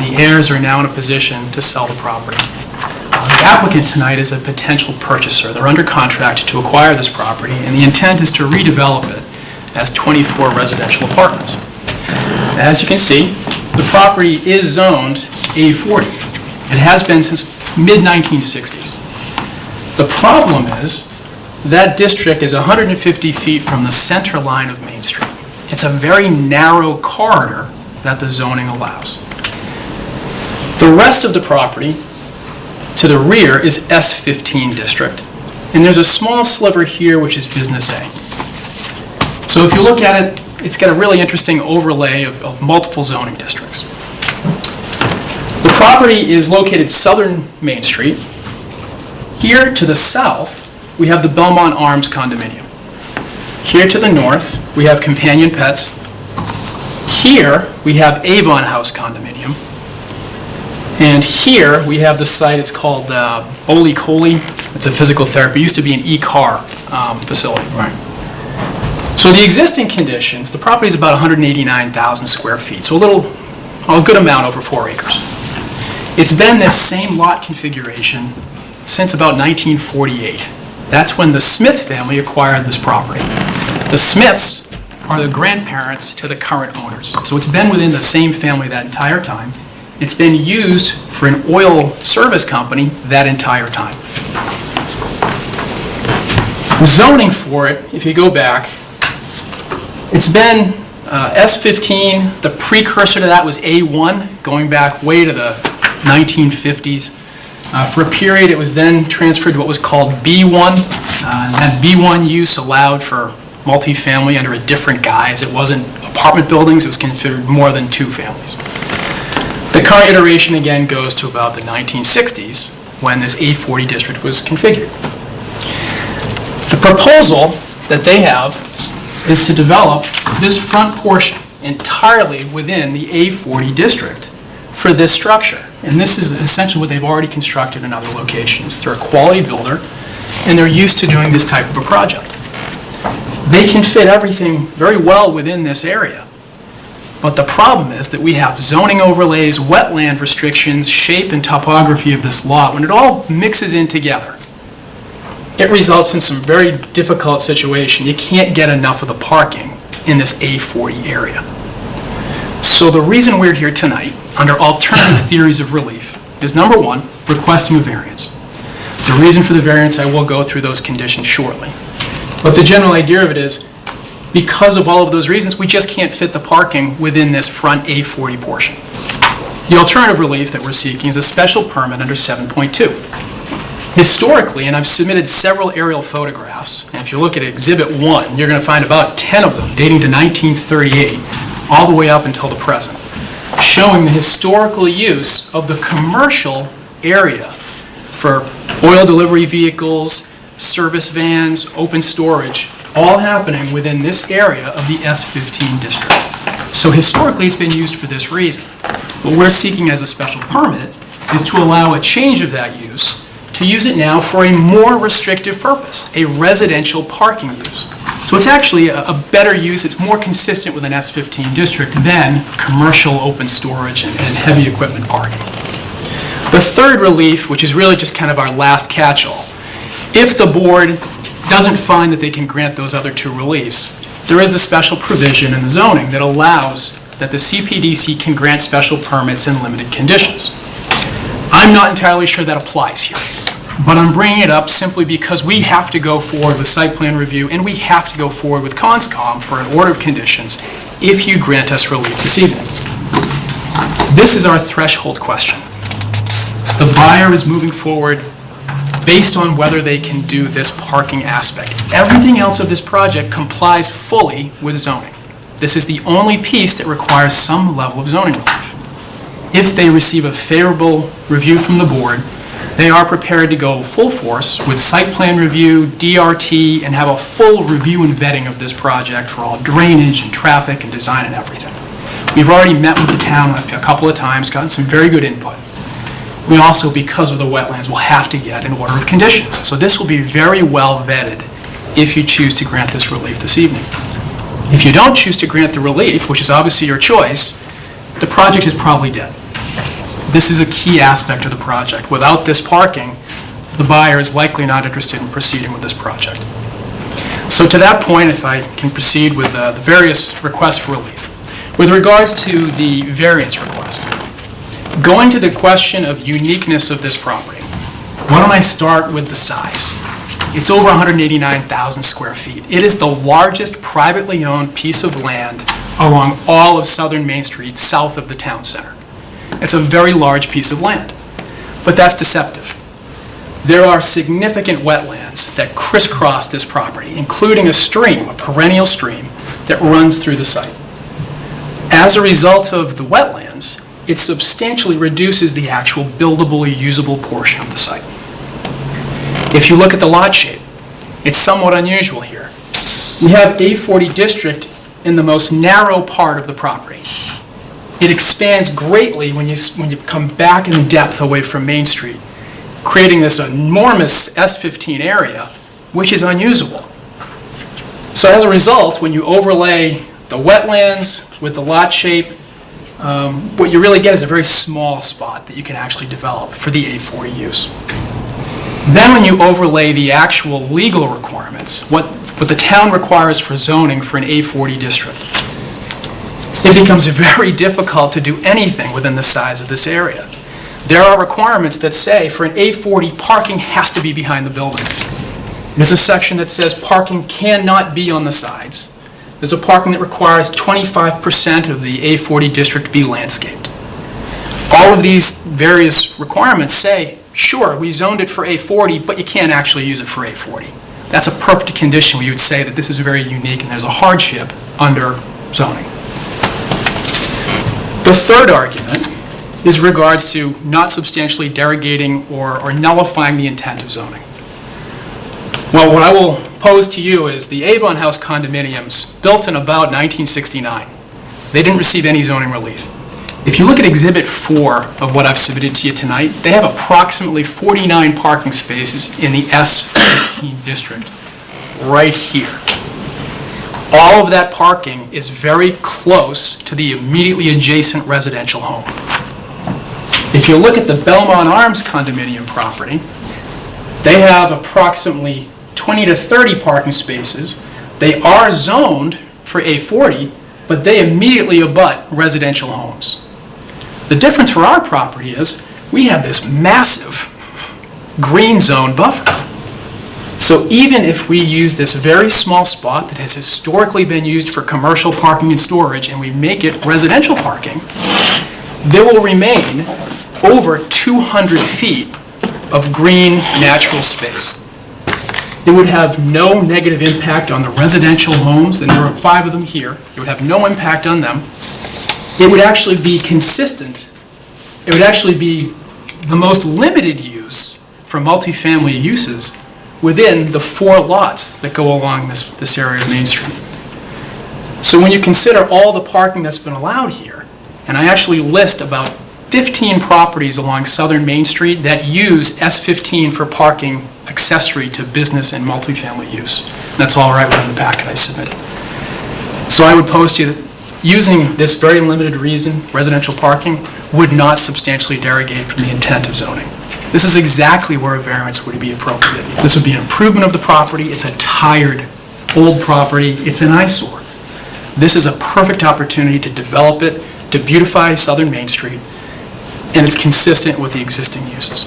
The heirs are now in a position to sell the property. Uh, The applicant tonight is a potential purchaser. They're under contract to acquire this property, and the intent is to redevelop it as 24 residential apartments. As you can see, the property is zoned A40. It has been since mid-1960s. The problem is, that district is 150 feet from the center line of Main Street. It's a very narrow corridor that the zoning allows. The rest of the property to the rear is S15 district, and there's a small sliver here which is Business A. So if you look at it, it's got a really interesting overlay of, of multiple zoning districts. The property is located southern Main Street. Here to the south, we have the Belmont Arms condominium. Here to the north, we have Companion Pets. Here, we have Avon House condominium. And here, we have the site, it's called uh, Oli Coli. It's a physical therapy, it used to be an e-car um, facility. Right. So the existing conditions, the property is about 189,000 square feet, so a little, a good amount over four acres. It's been this same lot configuration since about 1948. That's when the Smith family acquired this property. The Smiths are the grandparents to the current owners. So it's been within the same family that entire time. It's been used for an oil service company that entire time. Zoning for it, if you go back, it's been uh, S15, the precursor to that was A1, going back way to the 1950s. Uh, For a period, it was then transferred to what was called B1. Uh, and That B1 use allowed for multifamily under a different guise. It wasn't apartment buildings, it was considered more than two families. The current iteration again goes to about the 1960s, when this A40 district was configured. The proposal that they have is to develop this front portion entirely within the A40 district for this structure. And this is essentially what they've already constructed in other locations. They're a quality builder, and they're used to doing this type of a project. They can fit everything very well within this area. But the problem is that we have zoning overlays, wetland restrictions, shape and topography of this lot. When it all mixes in together, it results in some very difficult situation. You can't get enough of the parking in this A40 area. So the reason we're here tonight, under alternative theories of relief, is number one, requesting a variance. The reason for the variance, I will go through those conditions shortly. But the general idea of it is, because of all of those reasons, we just can't fit the parking within this front A40 portion. The alternative relief that we're seeking is a special permit under 7.2. Historically, and I've submitted several aerial photographs, and if you look at Exhibit 1, you're going to find about 10 of them dating to 1938, all the way up until the present, showing the historical use of the commercial area for oil delivery vehicles, service vans, open storage, all happening within this area of the S15 district. So historically, it's been used for this reason. What we're seeking as a special permit is to allow a change of that use, to use it now for a more restrictive purpose, a residential parking use. So it's actually a a better use, it's more consistent with an S15 district than commercial open storage and and heavy equipment parking. The third relief, which is really just kind of our last catch-all, if the board doesn't find that they can grant those other two reliefs, there is the special provision in the zoning that allows that the CPDC can grant special permits in limited conditions. I'm not entirely sure that applies here, but I'm bringing it up simply because we have to go forward with site plan review, and we have to go forward with ConCom for an order of conditions if you grant us relief this evening. This is our threshold question. The buyer is moving forward based on whether they can do this parking aspect. Everything else of this project complies fully with zoning. This is the only piece that requires some level of zoning relief. If they receive a favorable review from the board, they are prepared to go full force with site plan review, DRT, and have a full review and vetting of this project for all drainage and traffic and design and everything. We've already met with the town a couple of times, gotten some very good input. We also, because of the wetlands, will have to get an order of conditions. So this will be very well vetted if you choose to grant this relief this evening. If you don't choose to grant the relief, which is obviously your choice, the project is probably dead. This is a key aspect of the project. Without this parking, the buyer is likely not interested in proceeding with this project. So to that point, if I can proceed with uh, the various requests for relief. With regards to the variance request, going to the question of uniqueness of this property, why don't I start with the size? It's over 189,000 square feet. It is the largest privately owned piece of land along all of southern Main Street, south of the town center. It's a very large piece of land, but that's deceptive. There are significant wetlands that crisscross this property, including a stream, a perennial stream, that runs through the site. As a result of the wetlands, it substantially reduces the actual buildable, usable portion of the site. If you look at the lot shape, it's somewhat unusual here. We have A40 district in the most narrow part of the property. It expands greatly when you, when you come back in depth away from Main Street, creating this enormous S15 area, which is unusable. So as a result, when you overlay the wetlands with the lot shape, um, what you really get is a very small spot that you can actually develop for the A40 use. Then when you overlay the actual legal requirements, what, what the town requires for zoning for an A40 district, it becomes very difficult to do anything within the size of this area. There are requirements that say for an A40, parking has to be behind the building. There's a section that says parking cannot be on the sides. There's a parking that requires 25% of the A40 district be landscaped. All of these various requirements say, sure, we zoned it for A40, but you can't actually use it for A40. That's a perfect condition where you would say that this is very unique and there's a hardship under zoning. The third argument is regards to not substantially derogating or or nullifying the intent of zoning. Well, what I will pose to you is the Avon House condominiums, built in about 1969, they didn't receive any zoning relief. If you look at Exhibit 4 of what I've submitted to you tonight, they have approximately 49 parking spaces in the S15 district, right here. All of that parking is very close to the immediately adjacent residential home. If you look at the Belmont Arms condominium property, they have approximately 20 to 30 parking spaces. They are zoned for A40, but they immediately abut residential homes. The difference for our property is, we have this massive green zone buffer. So even if we use this very small spot that has historically been used for commercial parking and storage, and we make it residential parking, there will remain over 200 feet of green natural space. It would have no negative impact on the residential homes, and there are five of them here. It would have no impact on them. It would actually be consistent, it would actually be the most limited use for multifamily uses within the four lots that go along this, this area of Main Street. So when you consider all the parking that's been allowed here, and I actually list about 15 properties along southern Main Street that use S15 for parking accessory to business and multifamily use. That's all right within the packet I submitted. So I would post to you that using this very limited reason, residential parking, would not substantially derogate from the intent of zoning. This is exactly where a variance would be appropriate. This would be an improvement of the property, it's a tired, old property, it's an eyesore. This is a perfect opportunity to develop it, to beautify southern Main Street, and it's consistent with the existing uses.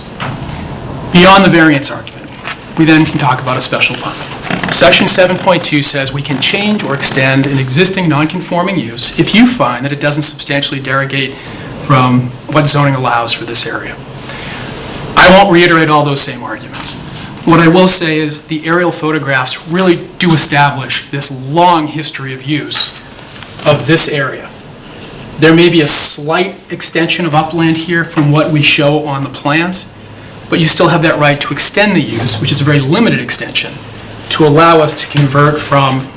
Beyond the variance argument, we then can talk about a special permit. Section 7.2 says we can change or extend an existing non-conforming use if you find that it doesn't substantially derogate from what zoning allows for this area. I won't reiterate all those same arguments. What I will say is the aerial photographs really do establish this long history of use of this area. There may be a slight extension of upland here from what we show on the plans, but you still have that right to extend the use, which is a very limited extension, to allow us to convert from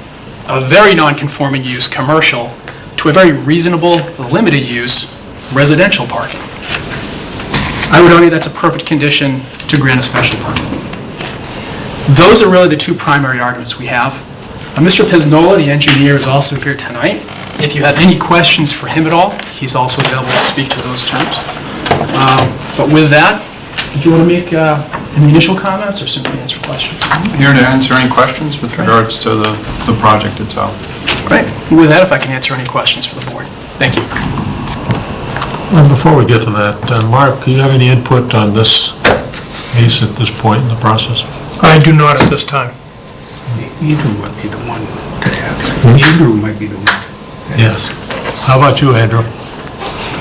a very non-conforming use, commercial, to a very reasonable, limited use, residential parking. I would argue that's a perfect condition to grant a special permit. Those are really the two primary arguments we have. Uh, Mr. Peznola, the engineer, is also here tonight. If you have any questions for him at all, he's also available to speak to those terms. Um, But with that, did you want to make uh, any initial comments or simply answer questions? I'm Here to answer any questions with regards to the, the project itself. Great. With that, if I can answer any questions for the board. Thank you. Well, before we get to that, uh, Mark, do you have any input on this case at this point in the process? I do not at this time. Andrew might be the one to ask. Andrew might be the one. Yes. How about you, Andrew?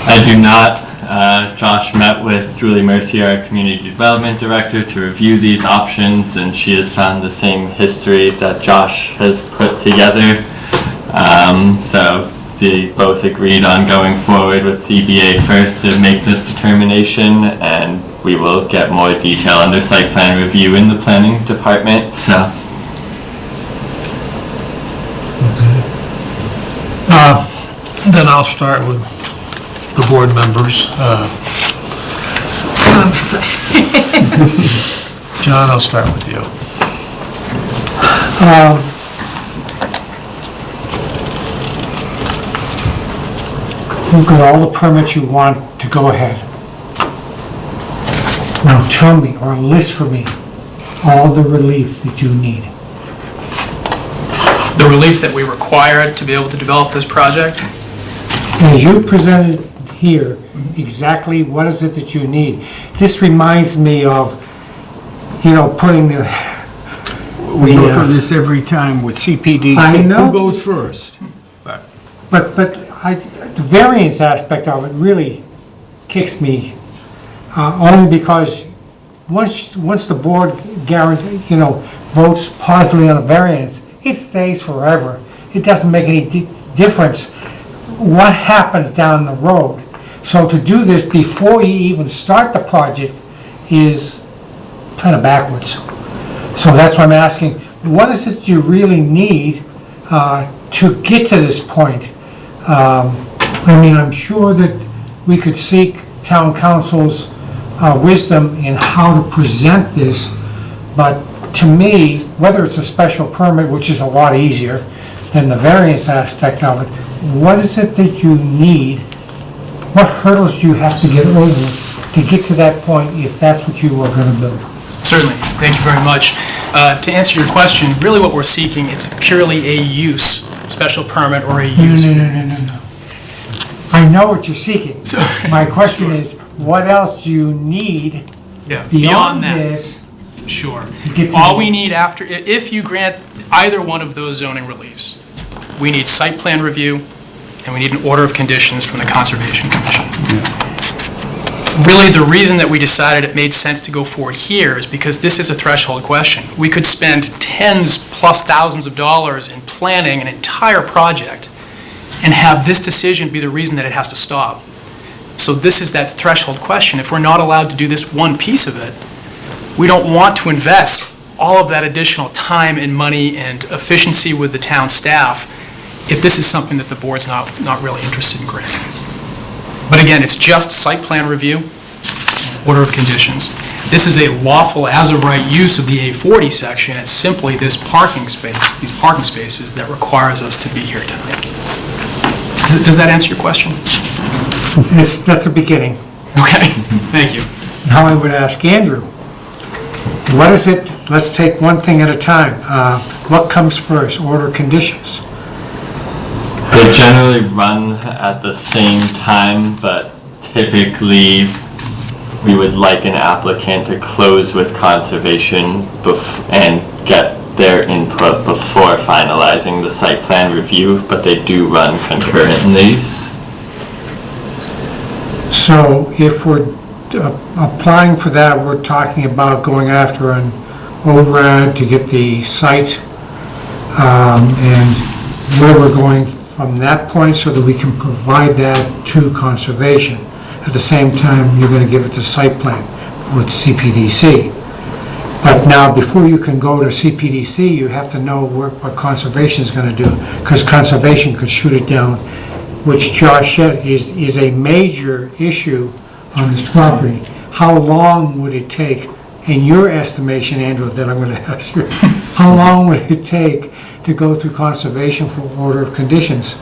I do not. Uh, Josh met with Julie Mercier, our Community Development Director, to review these options, and she has found the same history that Josh has put together. Um, So they both agreed on going forward with ZBA first to make this determination, and we will get more detail under site plan review in the planning department, so. Uh, Then I'll start with the board members. Uh, John, I'll start with you. You've got all the permits you want to go ahead. Now tell me, or list for me, all the relief that you need. The relief that we require to be able to develop this project, As you presented here, exactly what is it that you need? This reminds me of, you know, putting the, We go uh, through this every time with CPDC. I know. Who goes first? but, but I, the variance aspect of it really kicks me, uh, only because once, once the board guarantee, you know, votes positively on a variance, it stays forever. It doesn't make any di- difference what happens down the road. So to do this before you even start the project is kind of backwards. So that's why I'm asking, what is it you really need uh, to get to this point? Um, I mean, I'm sure that we could seek town counsel's uh, wisdom in how to present this, but to me, whether it's a special permit, which is a lot easier than the variance aspect of it, what is it that you need? What hurdles do you have to get over to get to that point if that's what you are gonna do? certainly, thank you very much. Uh, To answer your question, really what we're seeking, it's purely a use, special permit or a No, use. no, no, no, no, no. I know what you're seeking. My question is, what else do you need Yeah, beyond that. this? Sure. get to All the- we need after, i- if you grant either one of those zoning reliefs, we need site plan review, and we need an order of conditions from the Conservation Commission. really, the reason that we decided it made sense to go forward here is because this is a threshold question. We could spend tens plus thousands of dollars in planning an entire project and have this decision be the reason that it has to stop. So this is that threshold question. If we're not allowed to do this one piece of it, we don't want to invest all of that additional time and money and efficiency with the town staff if this is something that the board's not, not really interested in granting. But again, it's just site plan review, order of conditions. This is a lawful as-of-right use of the A40 section. It's simply this parking space, these parking spaces that requires us to be here tonight. Does does that answer your question? It's, that's a beginning. Okay, thank you. Now I would ask Andrew, what is it, let's take one thing at a time. Uh, What comes first, order conditions? They generally run at the same time, but typically, we would like an applicant to close with conservation bef- and get their input before finalizing the site plan review, but they do run concurrently. So if we're uh, applying for that, we're talking about going after an ORAD to get the site um, and where we're going from that point so that we can provide that to conservation. At the same time, you're going to give it the site plan with CPDC. But now, before you can go to CPDC, you have to know where- what conservation is going to do, because conservation could shoot it down, which Josh said is, is a major issue on this property. How long would it take, in your estimation, Andrew, that I'm going to ask you, how long would it take to go through conservation for order of conditions?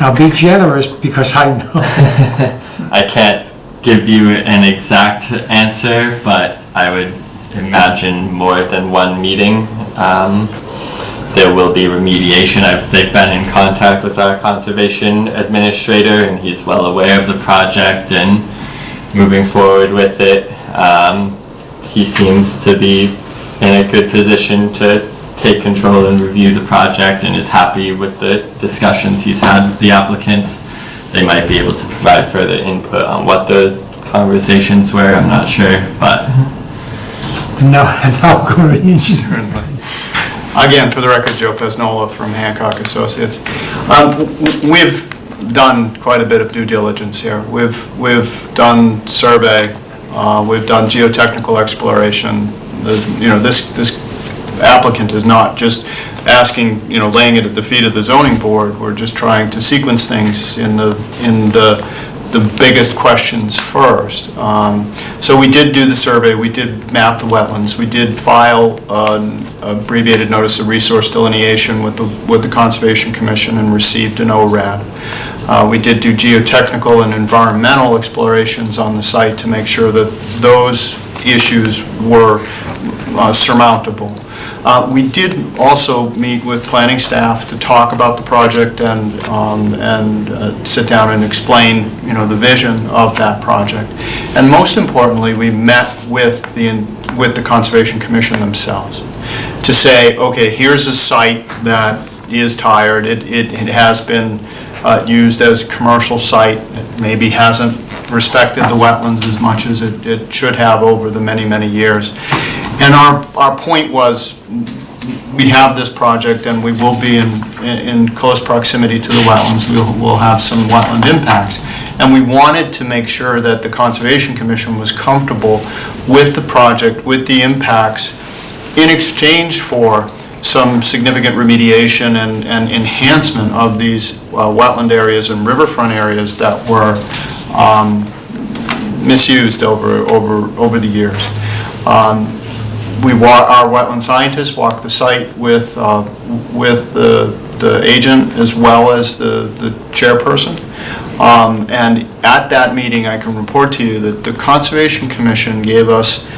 Now, be generous, because I know, I can't give you an exact answer, but I would imagine more than one meeting. Um, There will be remediation. I've, they've been in contact with our conservation administrator, and he's well aware of the project and moving forward with it. Um, He seems to be in a good position to take control and review the project and is happy with the discussions he's had with the applicants. They might be able to provide further input on what those conversations were, I'm not sure, but no, go to Certainly. Again, for the record, Joe Peznola from Hancock Associates. Um, We've done quite a bit of due diligence here. We've, we've done survey, uh, we've done geotechnical exploration. The- You know, this, this applicant is not just asking, you know, laying it at the feet of the zoning board. We're just trying to sequence things in the, in the, the biggest questions first. Um, So we did do the survey, we did map the wetlands, we did file an abbreviated notice of resource delineation with the, with the Conservation Commission and received an ORAD. Uh, We did do geotechnical and environmental explorations on the site to make sure that those issues were uh, surmountable. Uh, We did also meet with planning staff to talk about the project and, um, and uh, sit down and explain, you know, the vision of that project. And most importantly, we met with the, with the Conservation Commission themselves to say, okay, here's a site that is tired, it, it it has been uh, used as a commercial site, It maybe hasn't respected the wetlands as much as it, it should have over the many, many years. And our, our point was, we have this project and we will be in, in close proximity to the wetlands, we'll, we'll have some wetland impacts. And we wanted to make sure that the Conservation Commission was comfortable with the project, with the impacts, in exchange for some significant remediation and, and enhancement of these uh, wetland areas and riverfront areas that were um, misused over, over, over the years. Um, We our wetland scientists walk the site with, uh, with the, the agent as well as the, the chairperson. Um, And at that meeting, I can report to you that the Conservation Commission gave us,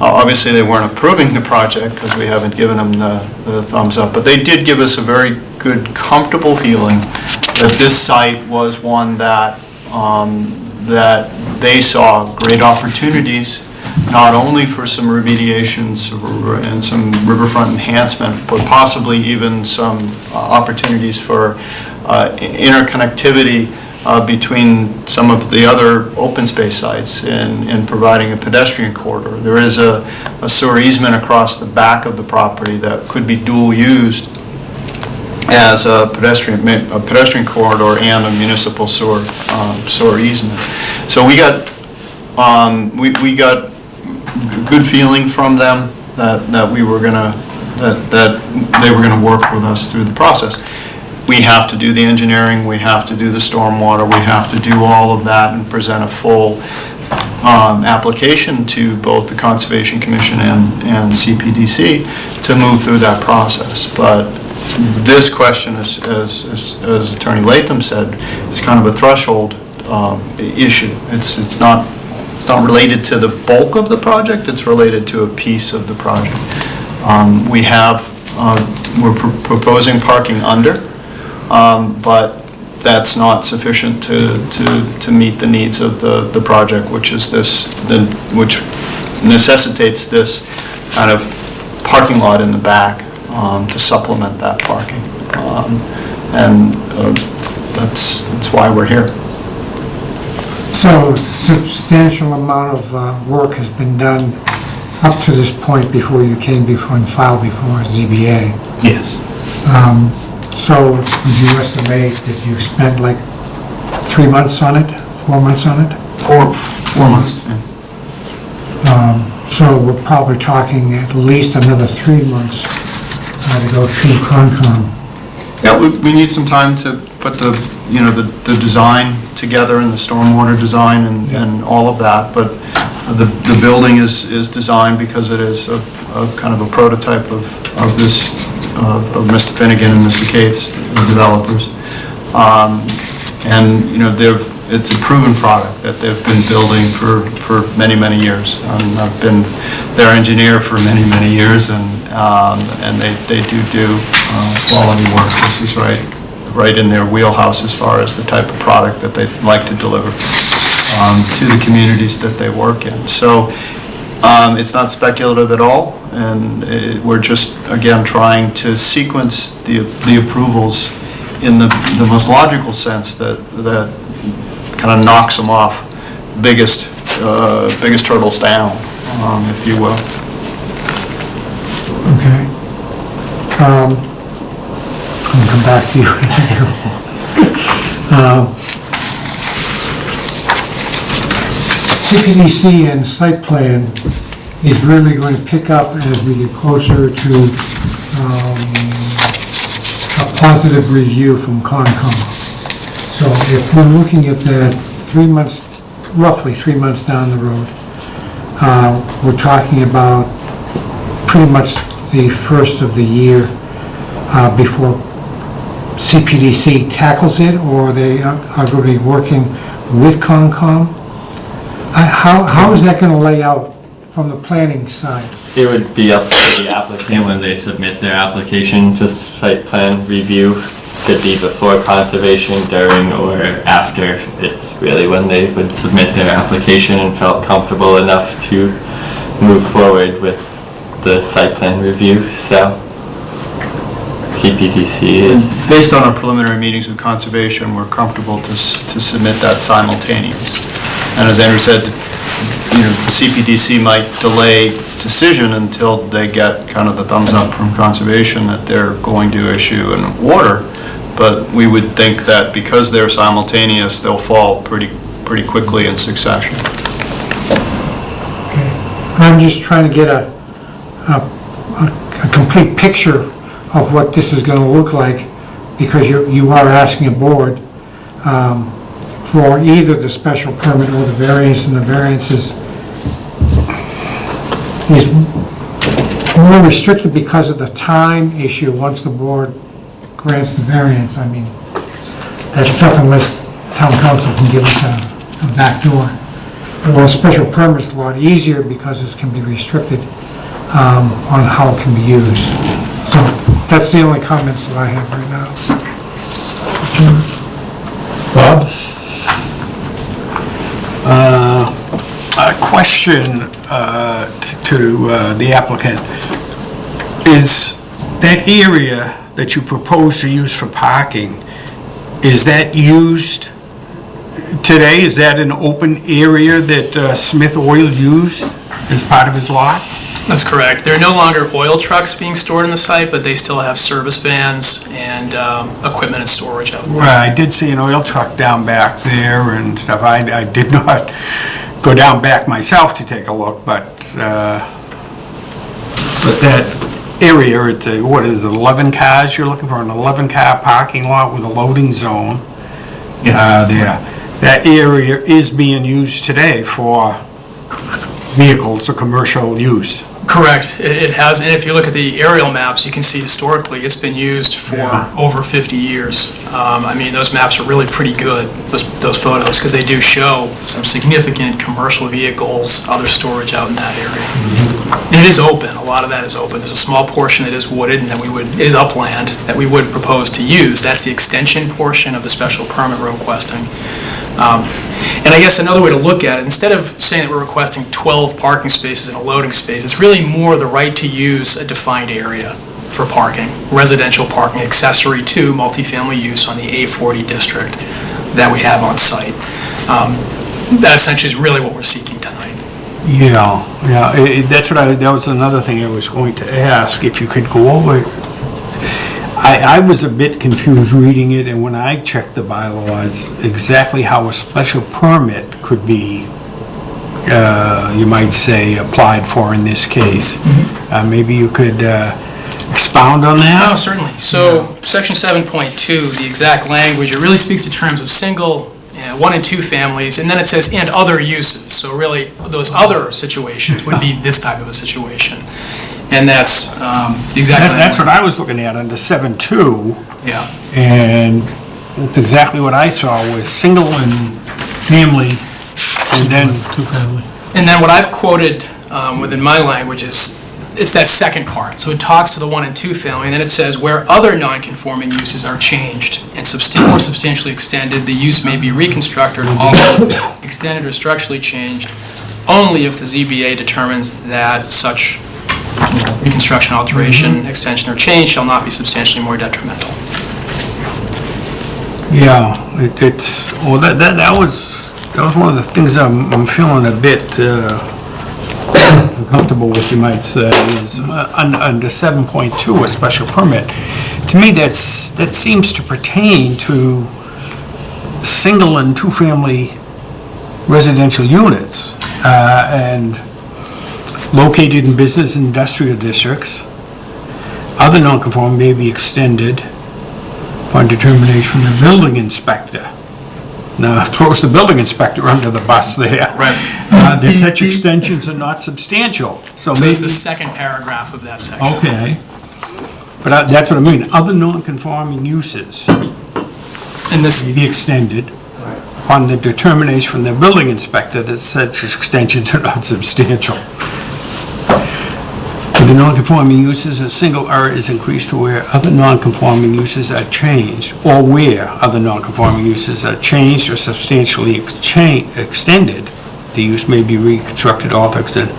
uh, obviously, they weren't approving the project because we haven't given them the the thumbs up, but they did give us a very good, comfortable feeling that this site was one that, um, that they saw great opportunities, not only for some remediations and some riverfront enhancement, but possibly even some uh, opportunities for uh, interconnectivity uh, between some of the other open space sites in, in providing a pedestrian corridor. There is a a sewer easement across the back of the property that could be dual used as a pedestrian, a pedestrian corridor and a municipal sewer, um, sewer easement. So we got, um, we, we got good feeling from them that, that we were gonna, that, that they were gonna work with us through the process. We have to do the engineering, we have to do the stormwater, we have to do all of that and present a full, um, application to both the Conservation Commission and, and CPDC to move through that process. But this question, as, as, as- as Attorney Latham said, is kind of a threshold, um, issue. It's, it's not, not related to the bulk of the project, it's related to a piece of the project. Um, we have, uh, we're pr- proposing parking under, um, but that's not sufficient to, to, to meet the needs of the, the project, which is this, the which necessitates this kind of parking lot in the back um, to supplement that parking. Um, And uh, that's, that's why we're here. So substantial amount of uh, work has been done up to this point before you came before and filed before ZBA. Yes. Um, So would you estimate that you spent like three months on it, four months on it? Four, four months. Um, So we're probably talking at least another three months uh, to go through ConCom. Yeah, we, we need some time to put the, you know, the, the design together and the stormwater design and, and all of that, but the, the building is, is designed because it is a, a kind of a prototype of, of this, uh, of Mr. Finnegan and Mr. Cates, the developers. Um, and, you know, they've, it's a proven product that they've been building for, for many, many years. Um, I've been their engineer for many, many years, and, um, and they, they do do, uh, quality work. This is right, right in their wheelhouse as far as the type of product that they'd like to deliver, um, to the communities that they work in. So, um, it's not speculative at all, and it, we're just, again, trying to sequence the, the approvals in the, the most logical sense that, that kind of knocks them off biggest, uh, biggest turtles down, um, if you will. Okay. Um, I'll come back to you. CPDC and site plan is really going to pick up as we get closer to um, a positive review from ConCom. So if we're looking at that three months, roughly three months down the road, uh, we're talking about pretty much the first of the year uh, before CPDC tackles it, or they are are going to be working with ConCom? Uh, How, how is that going to lay out from the planning side? It would be up to the applicant when they submit their application to site plan review. Could be before conservation, during, or after. It's really when they would submit their application and felt comfortable enough to move forward with the site plan review, so. CPDC hmm. is, Based on our preliminary meetings with Conservation, we're comfortable to, s- to submit that simultaneous. And as Andrew said, you know, CPDC might delay decision until they get kind of the thumbs up from Conservation that they're going to issue an order, but we would think that because they're simultaneous, they'll fall pretty, pretty quickly in succession. I'm just trying to get a, a, a- a complete picture of what this is gonna look like, because you, you are asking a board, um, for either the special permit or the variance, and the variance is, is more restricted because of the time issue, once the board grants the variance, I mean, that's tough unless town counsel can give us a, a back door. Well, a special permit's a lot easier because it can be restricted um, on how it can be used. So that's the only comments that I have right now. Bob? Uh, A question uh, to uh, the applicant. Is that area that you propose to use for parking, is that used today, is that an open area that uh, Smith Oil used as part of his lot? That's correct. There are no longer oil trucks being stored in the site, but they still have service vans and um, equipment and storage out there. Well, I did see an oil truck down back there and stuff. I, I did not go down back myself to take a look, but, uh, but that area, it's a, what is it, 11 cars? You're looking for an 11-car parking lot with a loading zone? Uh, there. That area is being used today for vehicles or commercial use. Correct. It it has, and if you look at the aerial maps, you can see historically, it's been used for Yeah. over 50 years. Um, I mean, those maps are really pretty good, those those photos, because they do show some significant commercial vehicles, other storage out in that area. And it is open, a lot of that is open. There's a small portion that is wooded and that we would, is upland, that we would propose to use. That's the extension portion of the special permit we're requesting. Um, And I guess another way to look at it, instead of saying that we're requesting 12 parking spaces and a loading space, it's really more the right to use a defined area for parking, residential parking accessory to multifamily use on the A40 district that we have on site. Um, That essentially is really what we're seeking tonight. Yeah, yeah, i- i- that's what I, that was another thing I was going to ask, if you could go over. I, I was a bit confused reading it, and when I checked the bylaws, exactly how a special permit could be, uh, you might say, applied for in this case. Uh, maybe you could uh, expound on that. Oh, that? certainly. So, section 7.2, the exact language, it really speaks to terms of single, uh, one and two families, and then it says, "and other uses." So really, those other situations would be this type of a situation. And that's um, the exact That- That's what I was looking at under seven two. Yeah. And that's exactly what I saw, was single and family, and then, Two-family. And then what I've quoted um, within my language is, it's that second part. So it talks to the one and two family, and then it says, where other non-conforming uses are changed and substan- or substantially extended, the use may be reconstructed, altered, extended, or structurally changed, only if the ZBA determines that such you know, reconstruction, alteration, extension, or change shall not be substantially more detrimental. yeah, it- it's, well, that, that that was, that was one of the things I'm, I'm feeling a bit uh, uncomfortable with, you might say, is uh, un- under 7.2, a special permit. To me, that's, that seems to pertain to single and two-family residential units, uh, and located in business and industrial districts. Other non-conforming may be extended upon determination from the building inspector. Now, throws the building inspector under the bus there. Right. Uh, That such extensions are not substantial, so So maybe... it's the second paragraph of that section. Okay. But I- that's what I mean, other non-conforming uses And this, may be extended upon the determination from the building inspector that such extensions are not substantial. The non-conforming uses, a single R is increased to where other non-conforming uses are changed, or where other non-conforming uses are changed or substantially extended, the use may be reconstructed, altered, extended.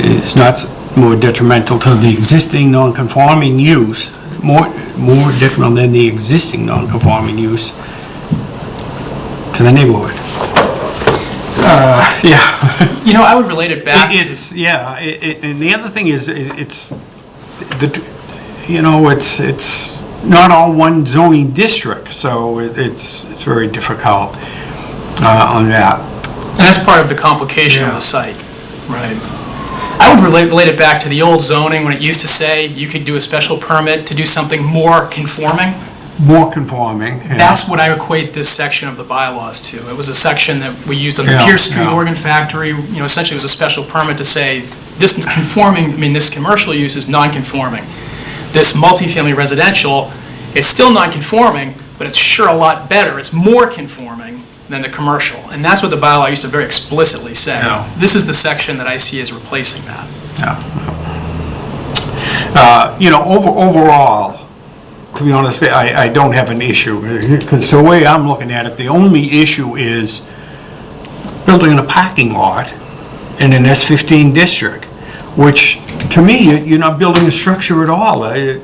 It's not more detrimental to the existing non-conforming use, more, more detrimental than the existing non-conforming use to the neighborhood. Uh, yeah. you know, I would relate it back to... It's, yeah, i- i- and the other thing is, i- it's, the, you know, it's, it's not all one zoning district, so it- it's, it's very difficult uh, on that. And that's part of the complication of the site. Right. I would relate, relate it back to the old zoning, when it used to say you could do a special permit to do something more conforming. More conforming. yeah. That's what I equate this section of the bylaws to. It was a section that we used on the Yeah, Pierce Street yeah. Organ Factory, you know, essentially it was a special permit to say, this is conforming, I mean, this commercial use is non-conforming. This multifamily residential, it's still non-conforming, but it's sure a lot better, it's more conforming than the commercial. And that's what the bylaw used to very explicitly say. Yeah. This is the section that I see as replacing that. Uh, You know, over, overall, to be honest, I, I don't have an issue, because the way I'm looking at it, the only issue is building in a parking lot in an S-15 district, which, to me, you- you're not building a structure at all. It-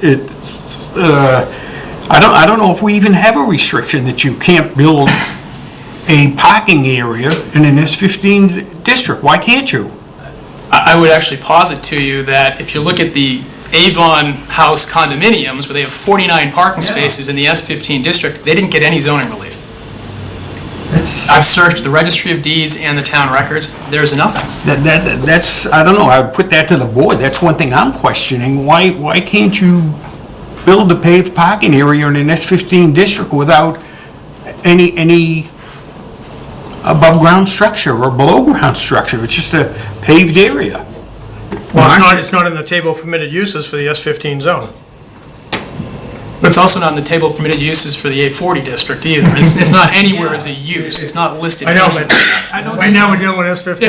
It's, uh, I don't, I don't know if we even have a restriction that you can't build a parking area in an S-15 district. Why can't you? I I would actually posit to you that if you look at the Avon House condominiums, where they have 49 parking spaces in the S-15 district, they didn't get any zoning relief. I've searched the registry of deeds and the town records, there's nothing. That, that, that's, I don't know, I would put that to the board. That's one thing I'm questioning. Why, why can't you build a paved parking area in an S-15 district without any, any above-ground structure or below-ground structure? It's just a paved area. Well, it's not, it's not in the table of permitted uses for the S-15 zone. But it's also not in the table of permitted uses for the A40 district either. It's, it's not anywhere as a use, it's not listed I know, anywhere. but right now we're dealing with S-15.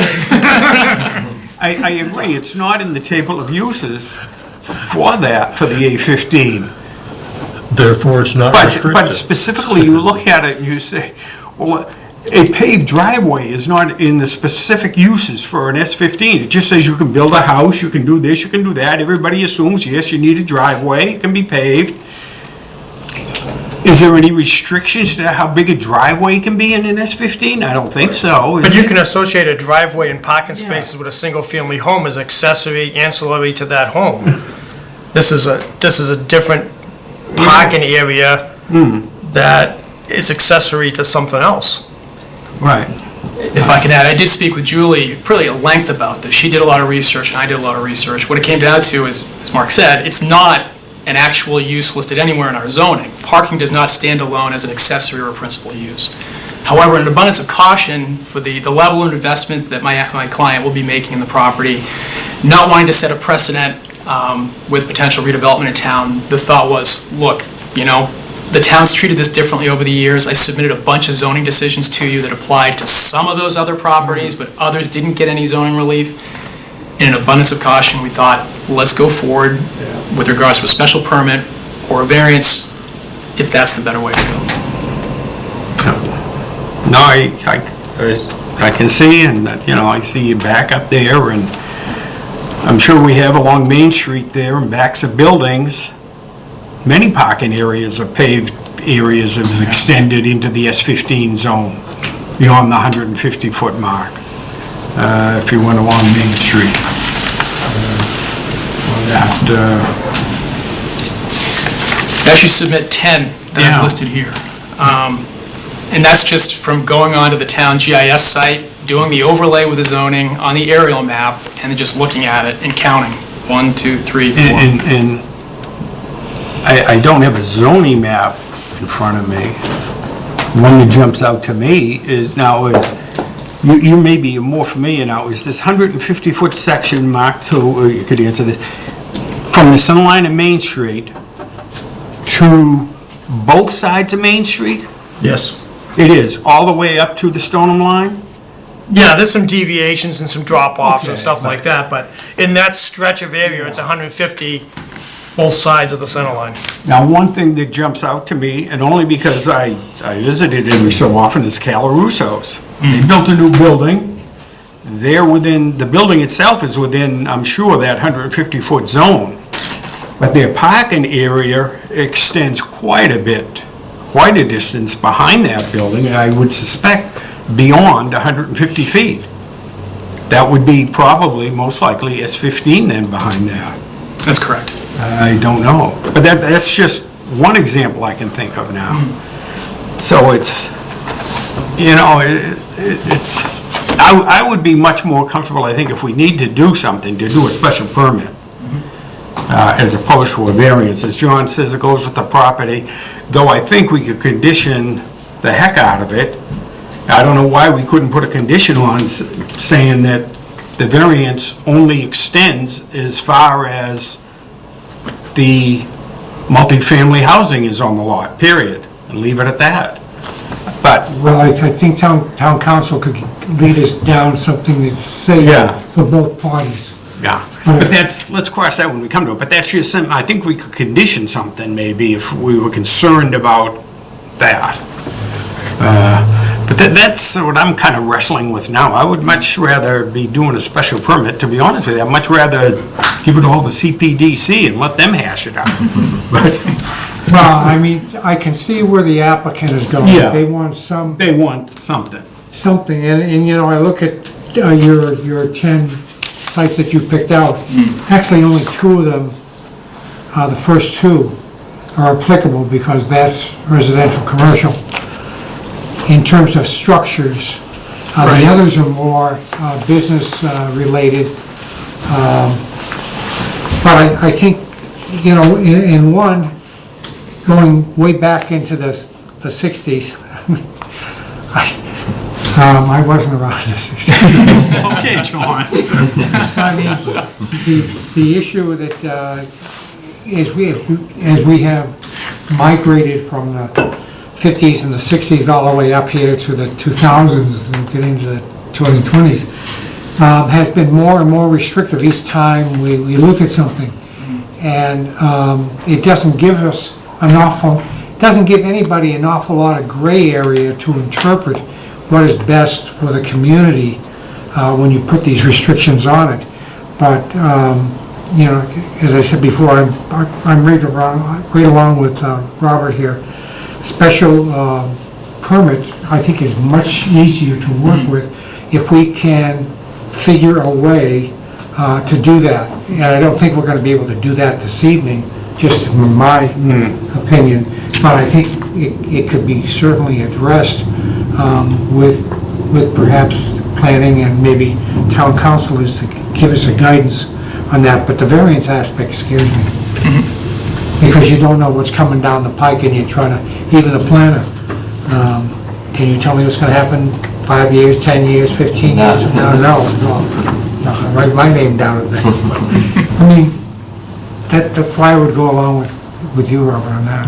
I, I agree, it's not in the table of uses for that, for the A-15. Therefore, it's not But, restricted. but specifically, you look at it and you say, well, a paved driveway is not in the specific uses for an S-15. It just says you can build a house, you can do this, you can do that. Everybody assumes, yes, you need a driveway, it can be paved. Is there any restrictions to how big a driveway can be in an S-15? I don't think so. is But you there? can associate a driveway and parking spaces with a single-family home as accessory ancillary to that home. This is a, this is a different parking area hmm. that is accessory to something else. Right. If I can add, I did speak with Julie pretty at length about this. She did a lot of research, and I did a lot of research. What it came down to is, as Mark said, it's not an actual use listed anywhere in our zoning. Parking does not stand alone as an accessory or principal use. However, in abundance of caution for the, the level of investment that my, my client will be making in the property, not wanting to set a precedent um, with potential redevelopment in town, the thought was, look, you know, the town's treated this differently over the years. I submitted a bunch of zoning decisions to you that applied to some of those other properties, but others didn't get any zoning relief. In an abundance of caution, we thought, let's go forward with regards to a special permit or a variance, if that's the better way to go. No, I, I, I can see, and, you know, I see you back up there, and I'm sure we have along Main Street there and backs of buildings, many parking areas are paved areas have extended into the S-15 zone beyond the 150-foot mark, uh, if you went along Main Street. Uh, That, uh, I submit 10 that Yeah. I've listed here. Um, And that's just from going onto the town GIS site, doing the overlay with the zoning on the aerial map, and then just looking at it and counting. One, two, three, four. And, and- and I, I don't have a zoning map in front of me. One that jumps out to me is now is, you, you may be more familiar now, is this 150-foot section marked to, or uh, you could answer this, from the center line of Main Street to both sides of Main Street? Yes. It is, all the way up to the Stoneham line? Yeah, there's some deviations and some drop-offs and Okay, stuff like that, but in that stretch of area, it's 150 both sides of the center line. Now, one thing that jumps out to me, and only because I, I visited every so often, is Calarusso's. They mm-hmm. built a new building. They're within, the building itself is within, I'm sure, that 150-foot zone. But their parking area extends quite a bit, quite a distance behind that building, and I would suspect beyond 150 feet. That would be probably, most likely, S15 then behind that. That's correct. I don't know. But that, that's just one example I can think of now. So it's, you know, it, it- it's, I, I would be much more comfortable, I think, if we need to do something, to do a special permit, uh, as opposed to a variance. As John says, it goes with the property, though I think we could condition the heck out of it. I don't know why we couldn't put a condition on s- saying that the variance only extends as far as the multifamily housing is on the lot, period, and leave it at that. But, Well, I, I think town, town counsel could lead us down something that's safe Yeah. for both parties. yeah, but that's, let's cross that when we come to it, but that's just, some- I think we could condition something maybe if we were concerned about that. Uh, That's what I'm kind of wrestling with now. I would much rather be doing a special permit, to be honest with you. I'd much rather give it all to CPDC and let them hash it out. But Well, I mean, I can see where the applicant is going. Yeah. They want some, They want something. something, and, and, you know, I look at uh, your, your 10 sites that you picked out. Actually, only two of them, uh, the first two are applicable because that's residential, commercial. In terms of structures, uh, the others are more uh, business uh, related. Um, But I, I think, you know, in, in one, going way back into the, the 60s, I, um, I wasn't around in the 60s. Okay, John. I mean, the, the issue that, uh, is we, have- as we have migrated from the 50s and the 60s all the way up here to the 2000s and get into the 2020s, um, has been more and more restrictive each time we, we look at something. And um, it doesn't give us an awful, doesn't give anybody an awful lot of gray area to interpret what is best for the community uh, when you put these restrictions on it. But, um, you know, as I said before, I'm, I'm right along, right along with uh, Robert here. Special uh, permit, I think, is much easier to work with if we can figure a way uh, to do that. And I don't think we're gonna be able to do that this evening, just in my opinion. But I think it, it could be certainly addressed um, with, with perhaps planning and maybe town counsel is to give us a guidance on that. But the variance aspect scares me. Because you don't know what's coming down the pike and you're trying to, even the planner, um, can you tell me what's gonna happen five years, 10 years, 15 years? from now? No, no, no, I write my name down at that. I mean, that, that's why I would go along with, with you, Robert, on that.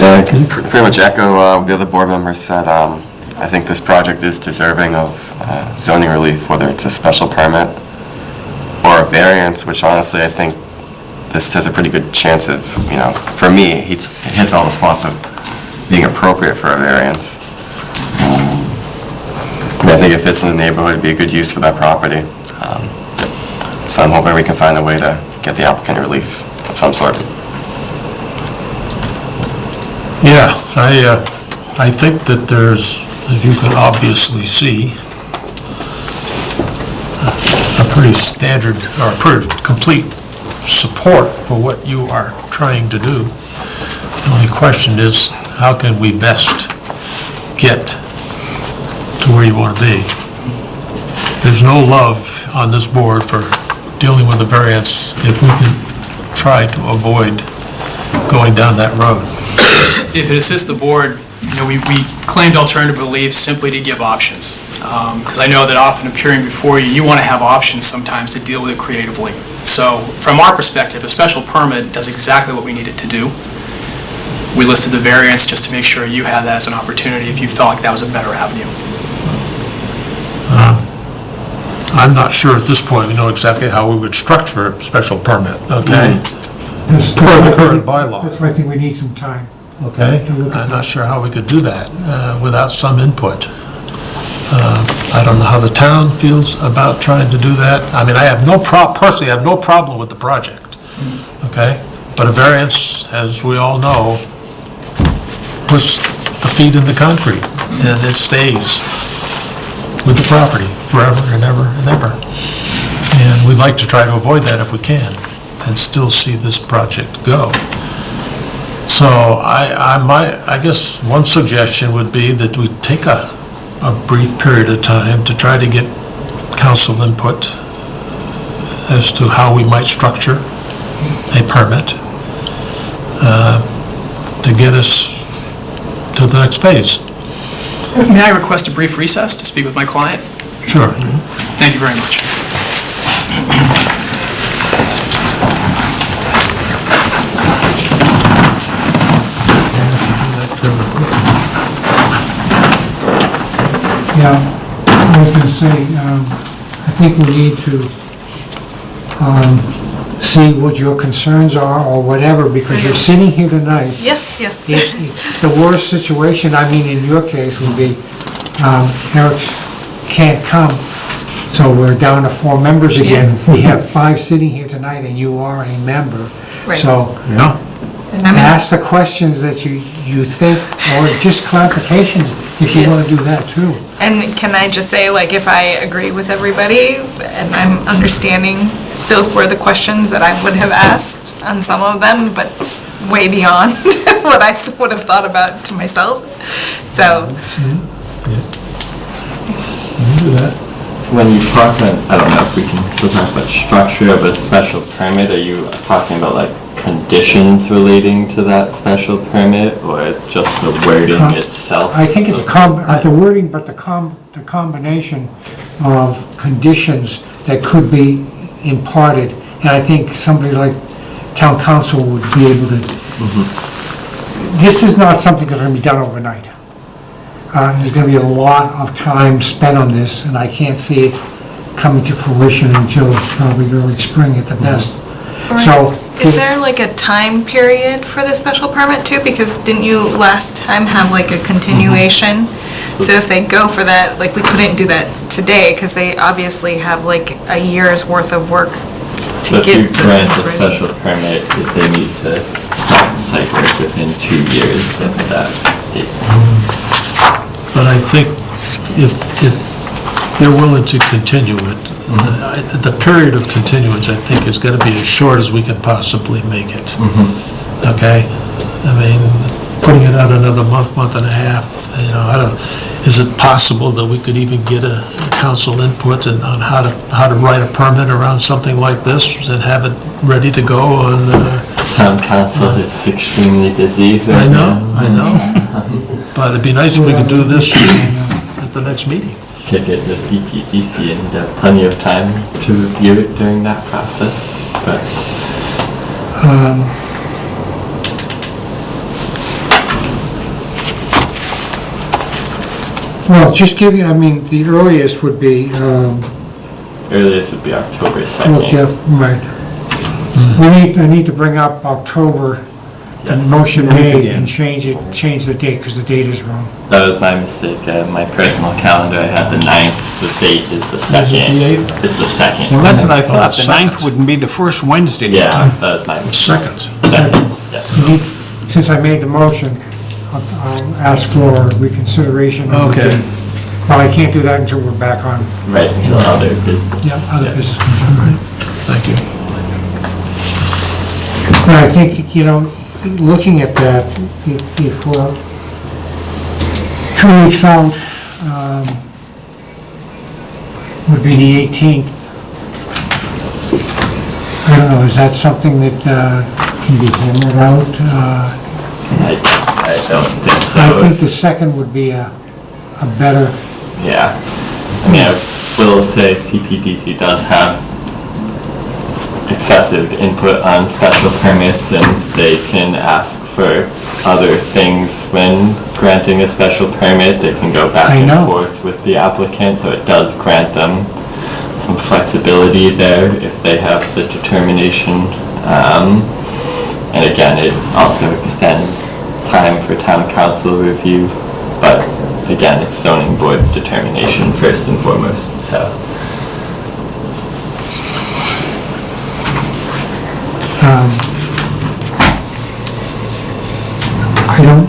Yeah, I can pr- pretty much echo uh, what the other board members said. Um, I think this project is deserving of uh, zoning relief, whether it's a special permit a variance, which honestly, I think this has a pretty good chance of, you know, for me, it hits all the spots of being appropriate for a variance. Um, I think it fits in the neighborhood, it'd be a good use for that property. Um, So I'm hoping we can find a way to get the applicant relief of some sort. Yeah, I, uh, I think that there's, as you can obviously see, a pretty standard, or pretty complete support for what you are trying to do. The only question is, how can we best get to where you want to be? There's no love on this board for dealing with the variance if we can try to avoid going down that road. If it assists the board, you know, we, we claimed alternative relief simply to give options. Um, because I know that often appearing before you, you want to have options sometimes to deal with it creatively. So from our perspective, a special permit does exactly what we need it to do. We listed the variance just to make sure you had that as an opportunity if you felt like that was a better avenue. Uh, I'm not sure at this point we know exactly how we would structure a special permit, okay? Mm-hmm. That's- Per the current bylaw. That's why I think we need some time. Okay? To look at I'm not sure how we could do that uh, without some input. Uh, I don't know how the town feels about trying to do that. I mean, I have no personally, I have no problem with the project, okay? But a variance, as we all know, puts the feet in the concrete, and it stays with the property forever and ever and ever. And we'd like to try to avoid that if we can, and still see this project go. So I, I might, I guess one suggestion would be that we take a, a brief period of time to try to get counsel input as to how we might structure a permit uh, to get us to the next phase. May I request a brief recess to speak with my client? Sure. Thank you very much. Yeah, I was gonna say, um, I think we need to, um, see what your concerns are or whatever, because you're sitting here tonight. Yes, yes. It- it- The worst situation, I mean, in your case, would be, um, Eric can't come, so So we're down to four members again. Yes. We have five sitting here tonight, and you are a member. Right. So Yeah. And I'm ask the questions that you, you think, or just clarifications, if you want Yes. to do that too. And can I just say, like, if I agree with everybody, and I'm understanding, those were the questions that I would have asked on some of them, but way beyond what I would have thought about to myself. So, mm-hmm. Yeah. Mm-hmm. When you talk, about- I don't know if we can still talk about structure of a special permit, are you talking about like conditions relating to that special permit or just the wording Com- itself? I think it's com, uh, the wording, but the com, the combination of conditions that could be imparted, and I think somebody like town counsel would be able to. This is not something that's gonna be done overnight. Uh, there's gonna be a lot of time spent on this, and I can't see it coming to fruition until probably early spring at the best. So. Is there like a time period for the special permit too? Because didn't you last time have like a continuation? Mm-hmm. So if they go for that, like, we couldn't do that today, because they obviously have like a year's worth of work So to if you get the grant a things ready. special permit, if they need to start site work within two years of that date. But I think if, if they're willing to continue it, I- the period of continuance, I think, is gonna be as short as we can possibly make it. Okay? I mean, putting it out another month, month and a half, you know, I don't, is it possible that we could even get a counsel input and- on how to, how to write a permit around something like this and have it ready to go on, uh, Town counsel is extremely busy I know, now. I know. But it'd be nice if we could do this at the next meeting. Kick it to CPDC and have plenty of time to review it during that process, but Well, just give you, I mean, the earliest would be, um, earliest would be October second. Well, yeah, 2nd. right. We need, I need to bring up October, the Yes. motion made, and change it, change the date, because the date is wrong. That was my mistake. Uh, My personal calendar, I had the 9th, the date is the 2nd. the eighth? It's the 2nd. Well, that's what I Oh, thought, the second. ninth wouldn't be the first Wednesday. Yeah, that was my mistake. Second. Second, yes. You need- Since I made the motion, I'll I'll ask for reconsideration. of the Okay. date. Well, I can't do that until we're back on, Right, until other business. yeah, other yeah. business. Thank you. And I think, you know, looking at that, if if we're two weeks out, um, would be the 18th. I don't know, is that something that uh, can be hammered out? Uh, I, I don't think I think so. the second would be a, a better, Yeah. I mean, I will say CPDC does have excessive input on special permits and they can ask for other things when granting a special permit. They can go back I and know. forth with the applicant, so it does grant them some flexibility there if they have the determination. Um, And again, it also extends time for town counsel review, but again, it's zoning board determination first and foremost, so. Um, I don't,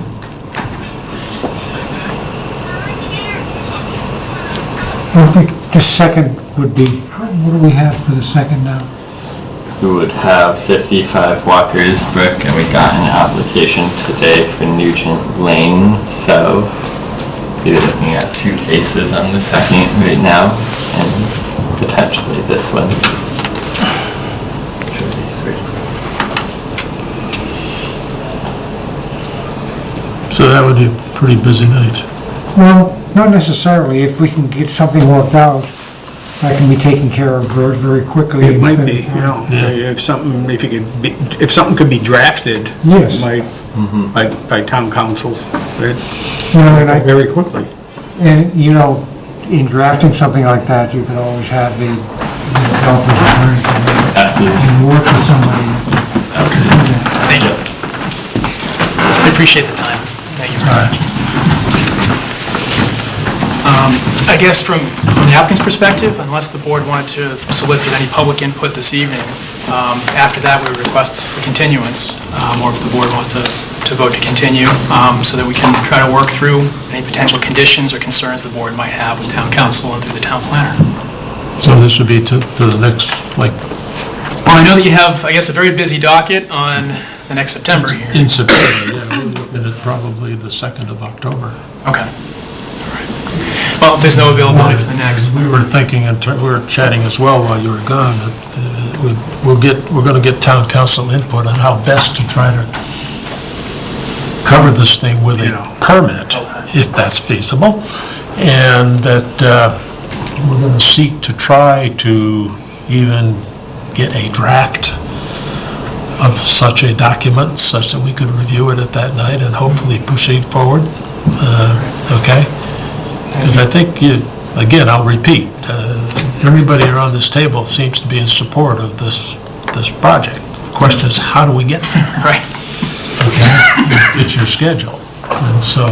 I think the second would be, what do we have for the second now? We would have 55 Walker's Brook, and we got an application today for Nugent Lane, so we're looking at two cases on the second right now, and potentially this one. Should be three. So that would be a pretty busy night. Well, not necessarily, if we can get something worked out, that can be taken care of very, very quickly. It might be, you know, if something, if you could, be- if something could be drafted. Yes. By, mm-hmm. by, by town counsel, it- You know, and I, very quickly. and, you know, in drafting something like that, you could always have the, the developer's attorney come in Absolutely. and work with somebody. Thank you. I appreciate the time. Um, I guess from From the applicant's perspective, unless the board wanted to solicit any public input this evening, um, after that, we would request a continuance, um, or if the board wants to to vote to continue, um, so that we can try to work through any potential conditions or concerns the board might have with town counsel and through the town planner. So this would be to, to the next, like, Well, I know that you have, I guess, a very busy docket on the next September here. in September, yeah, we're looking at probably the 2nd of October. Okay. All right. Well, if there's no availability for the next, We were thinking, and we were chatting as well while you were gone, that uh, we- we'll get, we're going to get town counsel input on how best to try to cover this thing with a permit, if that's feasible, and that uh, we're going to seek to try to even get a draft of such a document, such that we could review it at that night and hopefully proceed forward. Uh, Okay? Because I think you, again, I'll repeat, uh, everybody around this table seems to be in support of this, this project. The question is, how do we get there? right? Okay? It's your schedule. And so,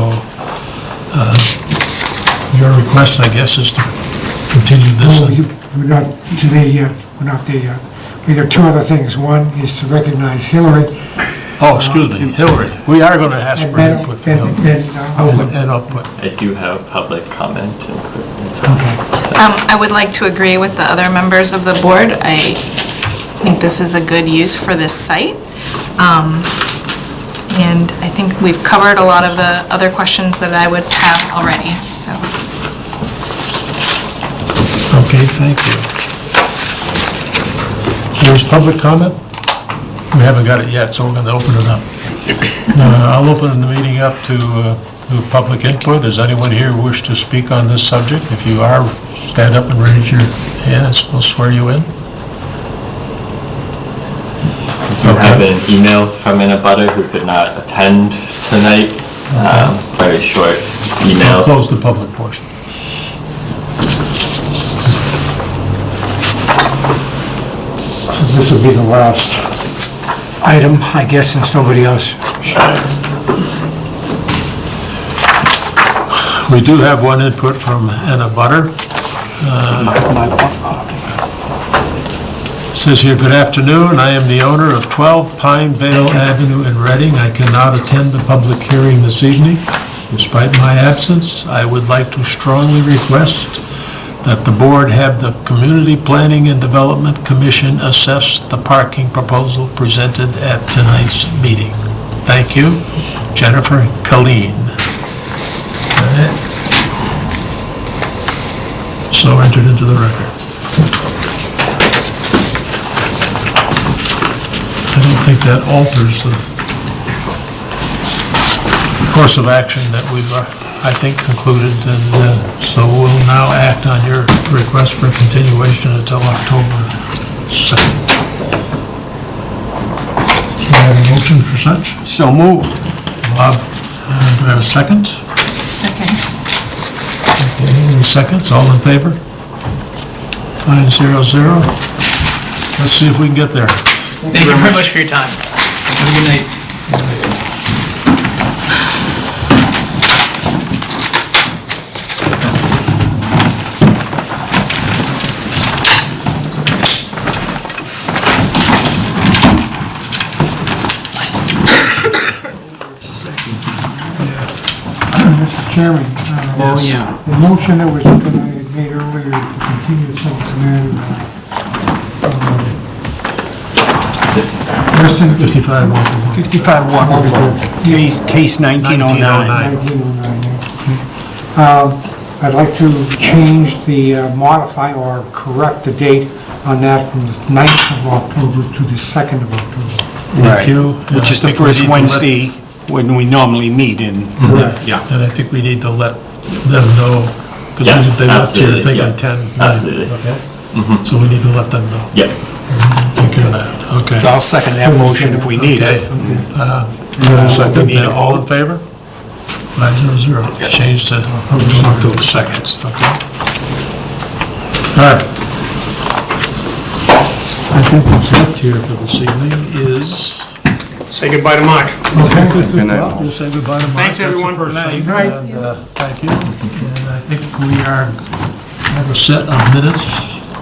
uh, your request, I guess, is to continue this. Oh, you- We're not to there yet, we're not there yet. We got two other things. One is to recognize Hillary. Oh, excuse me, Hillary, we are going to ask and for then- input from and- Hillary. and, uh, I'll- And output. I do have public comment input as well. Um, I would like to agree with the other members of the board. I think this is a good use for this site. Um, And I think we've covered a lot of the other questions that I would have already, so. Okay, thank you. There's public comment? We haven't got it yet, so we're going to open it up. Uh, I'll open the meeting up to, uh, to public input. Does anyone here wish to speak on this subject? If you are, stand up and raise your hands, we'll swear you in. You have an email from an abutter who could not attend tonight, um, very short I'll email. close the public portion. So this will be the last item, I guess, since nobody else. We do have one input from an abutter. Uh, says here, "Good afternoon. I am the owner of 12 Pine Vale Avenue in Reading. I cannot attend the public hearing this evening. Despite my absence, I would like to strongly request that the board have the Community Planning and Development Commission assess the parking proposal presented at tonight's meeting. Thank you, Jennifer Colleen." So entered into the record. I don't think that alters the course of action that we've, uh, I think, concluded, and uh, so act on your request for continuation until October 2nd. Do I have a motion for such? So moved. Bob, uh, do I have a second? Second. Okay, Any seconds, all in favor? Nine zero zero. Let's see if we can get there. Thank you very much for your time. Have a good night. Mr. Chairman. uh, Yes. yeah. The motion that was, that I had made earlier to continue subject matter. uh, Weston, 55 Walker 55 Walker Road, case case 1909. 1909, yeah. Um, I'd like to change the, uh, modify or correct the date on that from the 9th of October to the 2nd of October. Thank you. Which is the I think first need let- Wednesday when we normally meet in. Yeah. And I think we need to let them know, because Yes, they left here absolutely, thinking yeah. 10. nine, Absolutely. Okay? So we need to let them know. Yep. Take care of that, okay. So I'll second that motion if we need Okay. it. Uh, Second, need a all in favor? Five zero zero. Change to October 2nd, okay? All right. I think what's left here for this evening is Say goodbye to Mark. Okay, Good night. well, we'll say goodbye to Mark. Thanks, everyone. That's the first Good thing, night. and, uh, thank you. And I think we are have a set of minutes,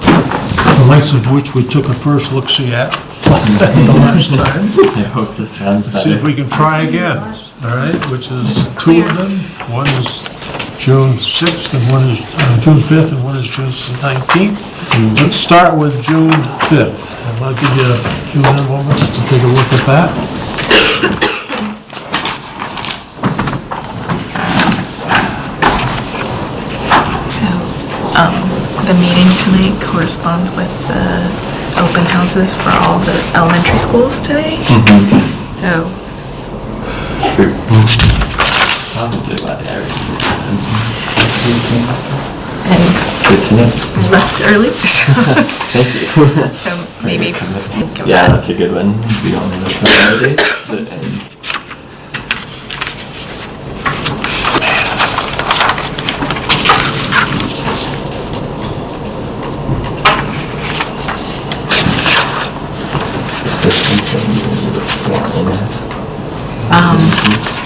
the lengths of which we took a first look-see at the last time. I hope this sounds See if better. we can try again, all right, which is two of them. One is June 6th and one is, uh, June 5th and one is June 19th. Let's start with June 5th, and I'll give you a few minute moments to take a look at that. So, um, the meeting tonight corresponds with the open houses for all the elementary schools today. So, True. Probably about average. And Good to know. I left early, so, Thank you. so maybe think Yeah, that. that's a good one. We don't know the holidays, but, and this one's gonna be a little bit boring. Um,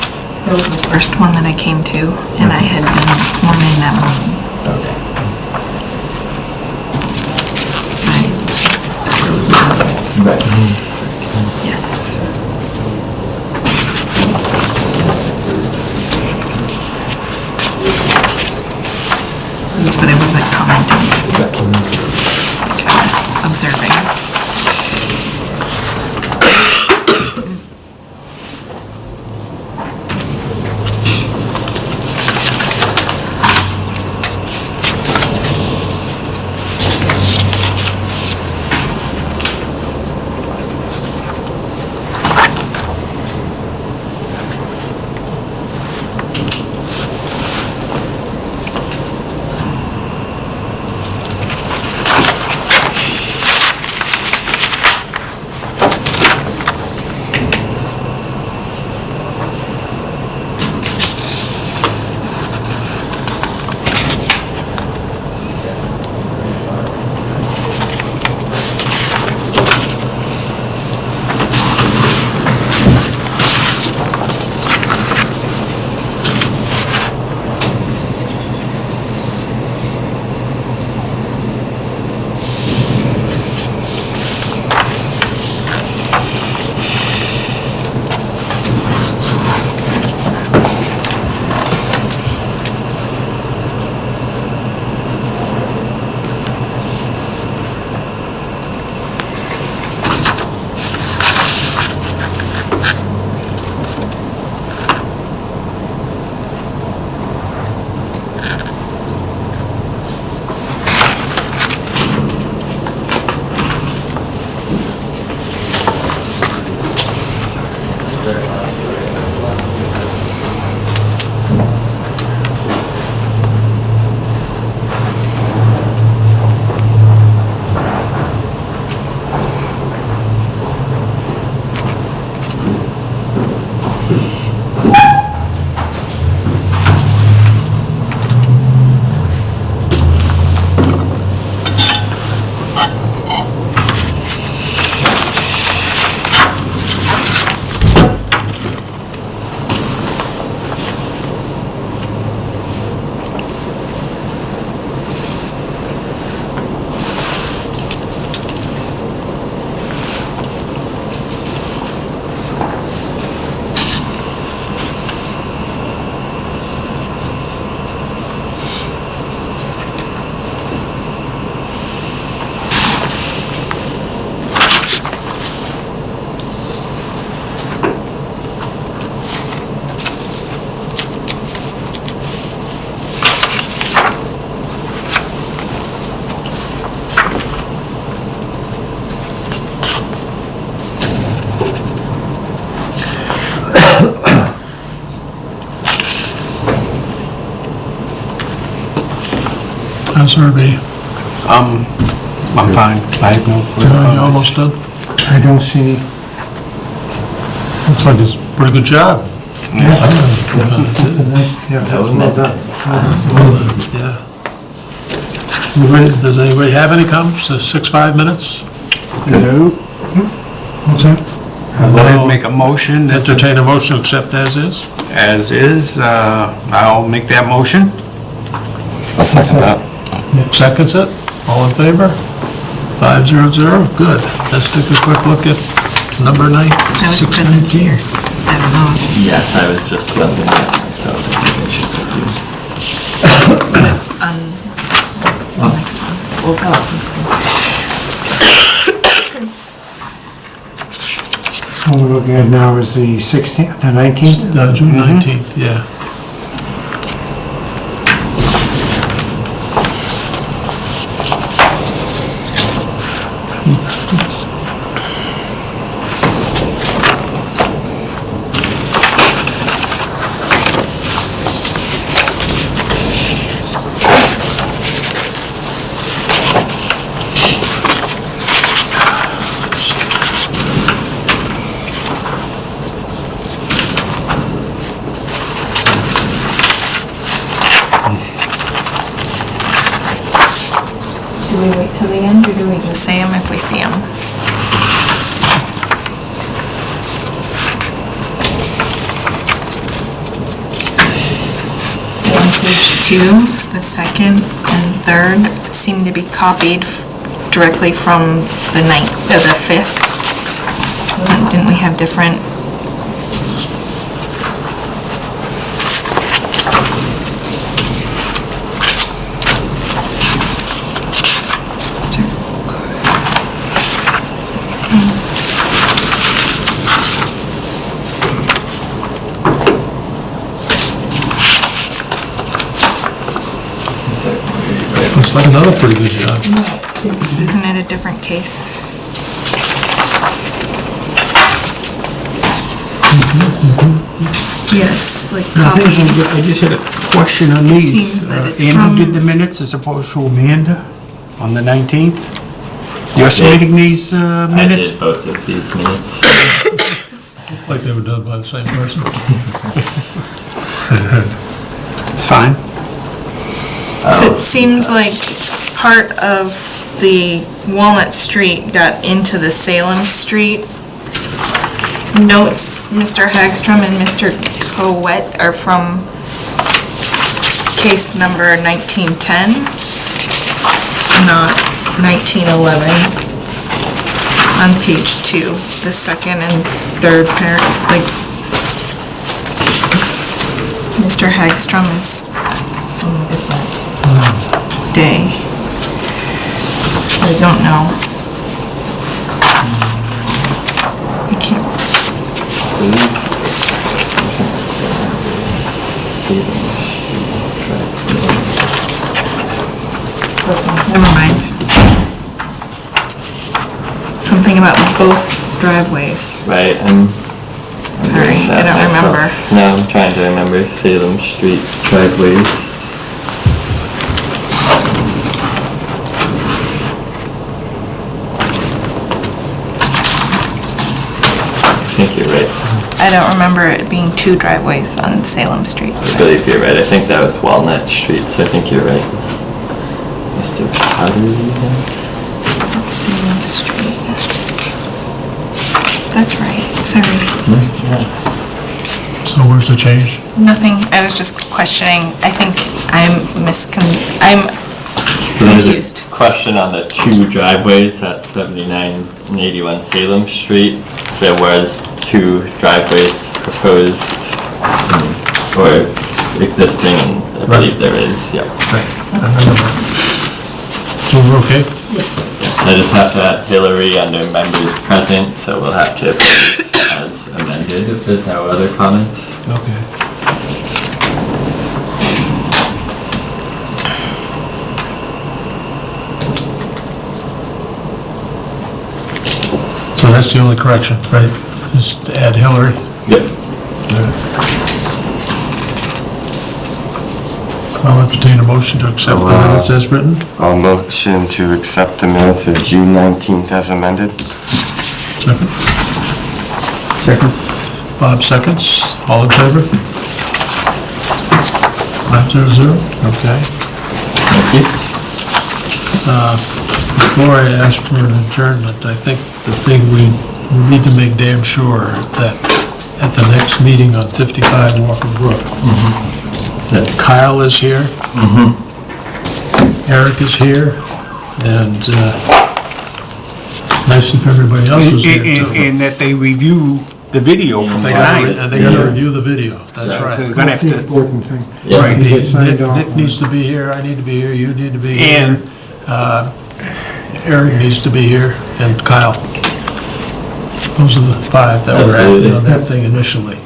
it was the first one that I came to, and I had been forming that meeting. Okay. I- Right. Yes. That's what I was like commenting. I was observing. How's everybody? Um, I'm fine. I have no further John, you comments. almost done? I don't see, Looks like it's a pretty good job. yeah, That that's was well done. Yeah. Anybody- Does anybody have any comments? Uh, Six, five minutes? No. What's that? I'll go ahead and make a motion that Entertain a motion to accept as is? as is, uh, I'll make that motion. I'll second that. Seconds it. All in favor? Five zero zero, good. Let's take a quick look at number nine. I was present 619. here. I don't know. Yes, I was just looking at myself. I think I should do. On the next one. What we're looking at now is the 16th, the 19th? Uh, June 19th, yeah. Do we wait till the end, or do we just say them if we see them? On page two, the second and third seem to be copied directly from the ninth, uh, the fifth. Didn't we have different? Looks like another pretty good job. Isn't it a different case? Yes, like I think copied. I just had a question on these. Seems that Uh, it's Andrew from- did the minutes as opposed to Amanda on the 19th. You're submitting these uh, I minutes? did both of these minutes. Like they were done by the same person. It's fine. So it seems like part of the Walnut Street got into the Salem Street. Notes, Mr. Hagstrom and Mr. Cowett are from case number 1910, not 1911. On page two, the second and third pair, like, Mr. Hagstrom is oh, different day. I don't know. I can't, never mind. Something about both driveways. Right, I'm. I'm Sorry, I don't myself. remember. No, I'm trying to remember Salem Street driveways. I think you're right. I don't remember it being two driveways on Salem Street. I believe you're right. I think that was Walnut Street, so I think you're right. Mr. Pottery, Salem Street. That's right, sorry. So where's the change? Nothing, I was just questioning, I think I'm miscon, I'm confused. A question on the two driveways at 79 and 81 Salem Street. There was two driveways proposed um, or existing, and I believe there is, yeah. So we're okay? Yes. Yes, I just have to add Hillary under members present, so we'll have to approve as amended if there's no other comments. Okay. So that's the only correction, right? Just add Hillary. Yep. I'll entertain a motion to accept the minutes as written. I'll motion to accept the minutes of June 19th as amended. Second. Second. Bob seconds. All in favor? Five zero zero, okay. Thank you. Uh, Before I ask for an adjournment, I think the thing we we need to make damn sure that at the next meeting on 55 Walker Brook, that Kyle is here. Eric is here, and uh, nice if everybody else was here And- too. And that they review the video from They gotta, re- tonight. they gotta review the video, that's right. They're gonna have That's the to, important thing. Right, You Nick Nick needs to be here, I need to be here, you need to be here. And- uh, Eric needs to be here, and Kyle. Those are the five that were acting on that thing initially.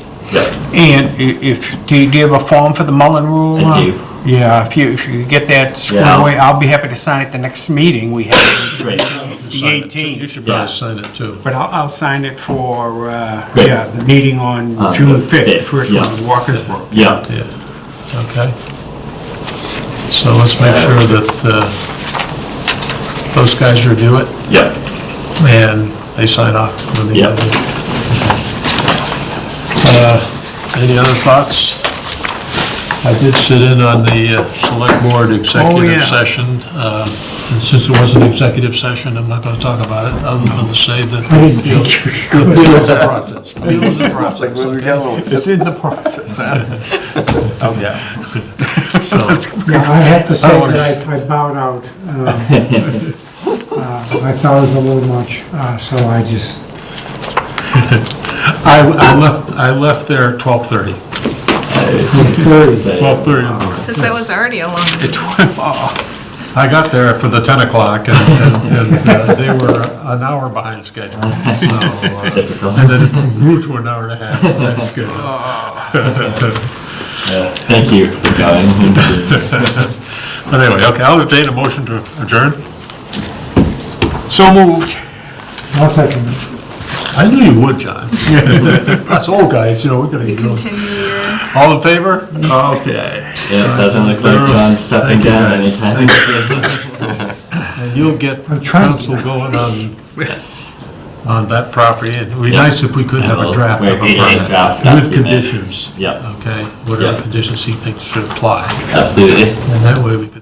and i- if, do you do you have a form for the Mullin Rule? I do. Yeah, if you, if you get that squared Yeah. away, I'll be happy to sign it the next meeting we have, Great. the Sign it too. You 18th. should Yeah. probably sign it too. But I'll, I'll sign it for, uh, Great. yeah, the meeting on On June the 5th, fifth, first yeah. one, Walker's Brook. Yeah, Yeah, okay. So let's make sure that uh, those guys review it yeah. and they sign off. when they- Yeah. Uh, Any other thoughts? I did sit in on the uh, select board yeah. executive session. uh, And since it was an executive session, I'm not going to talk about it, other than to say that I didn't the think you the appeal is a process. The appeal is a process, okay? It's in the process. Oh, yeah. So, Yeah, I have to say that I I bowed out. um, uh, I thought it was a little much, uh, so I just, I I left, I left there at 12:30. very, 12:30 in the morning. Because that was already a long I got there for the 10 o'clock, and, and- and uh, they were an hour behind schedule. So, uh, Typical. And then it grew to an hour and a half. That's good. Yeah, Thank you for coming. But anyway, okay, I'll entertain a motion to adjourn. So moved. I'll second it. I knew you would, John. That's old guys, you know, we're gonna get going. continue. All in favor? Okay. Yeah, doesn't look like John's stepping down anytime And you'll get I'm trying to- counsel going on, Yes. on that property. It'd be Yeah. nice if we could have a Well, draft we're of a getting a permit draft with document. conditions. Yeah. Okay, whatever Yeah. conditions he thinks should apply. Absolutely. And that way we could do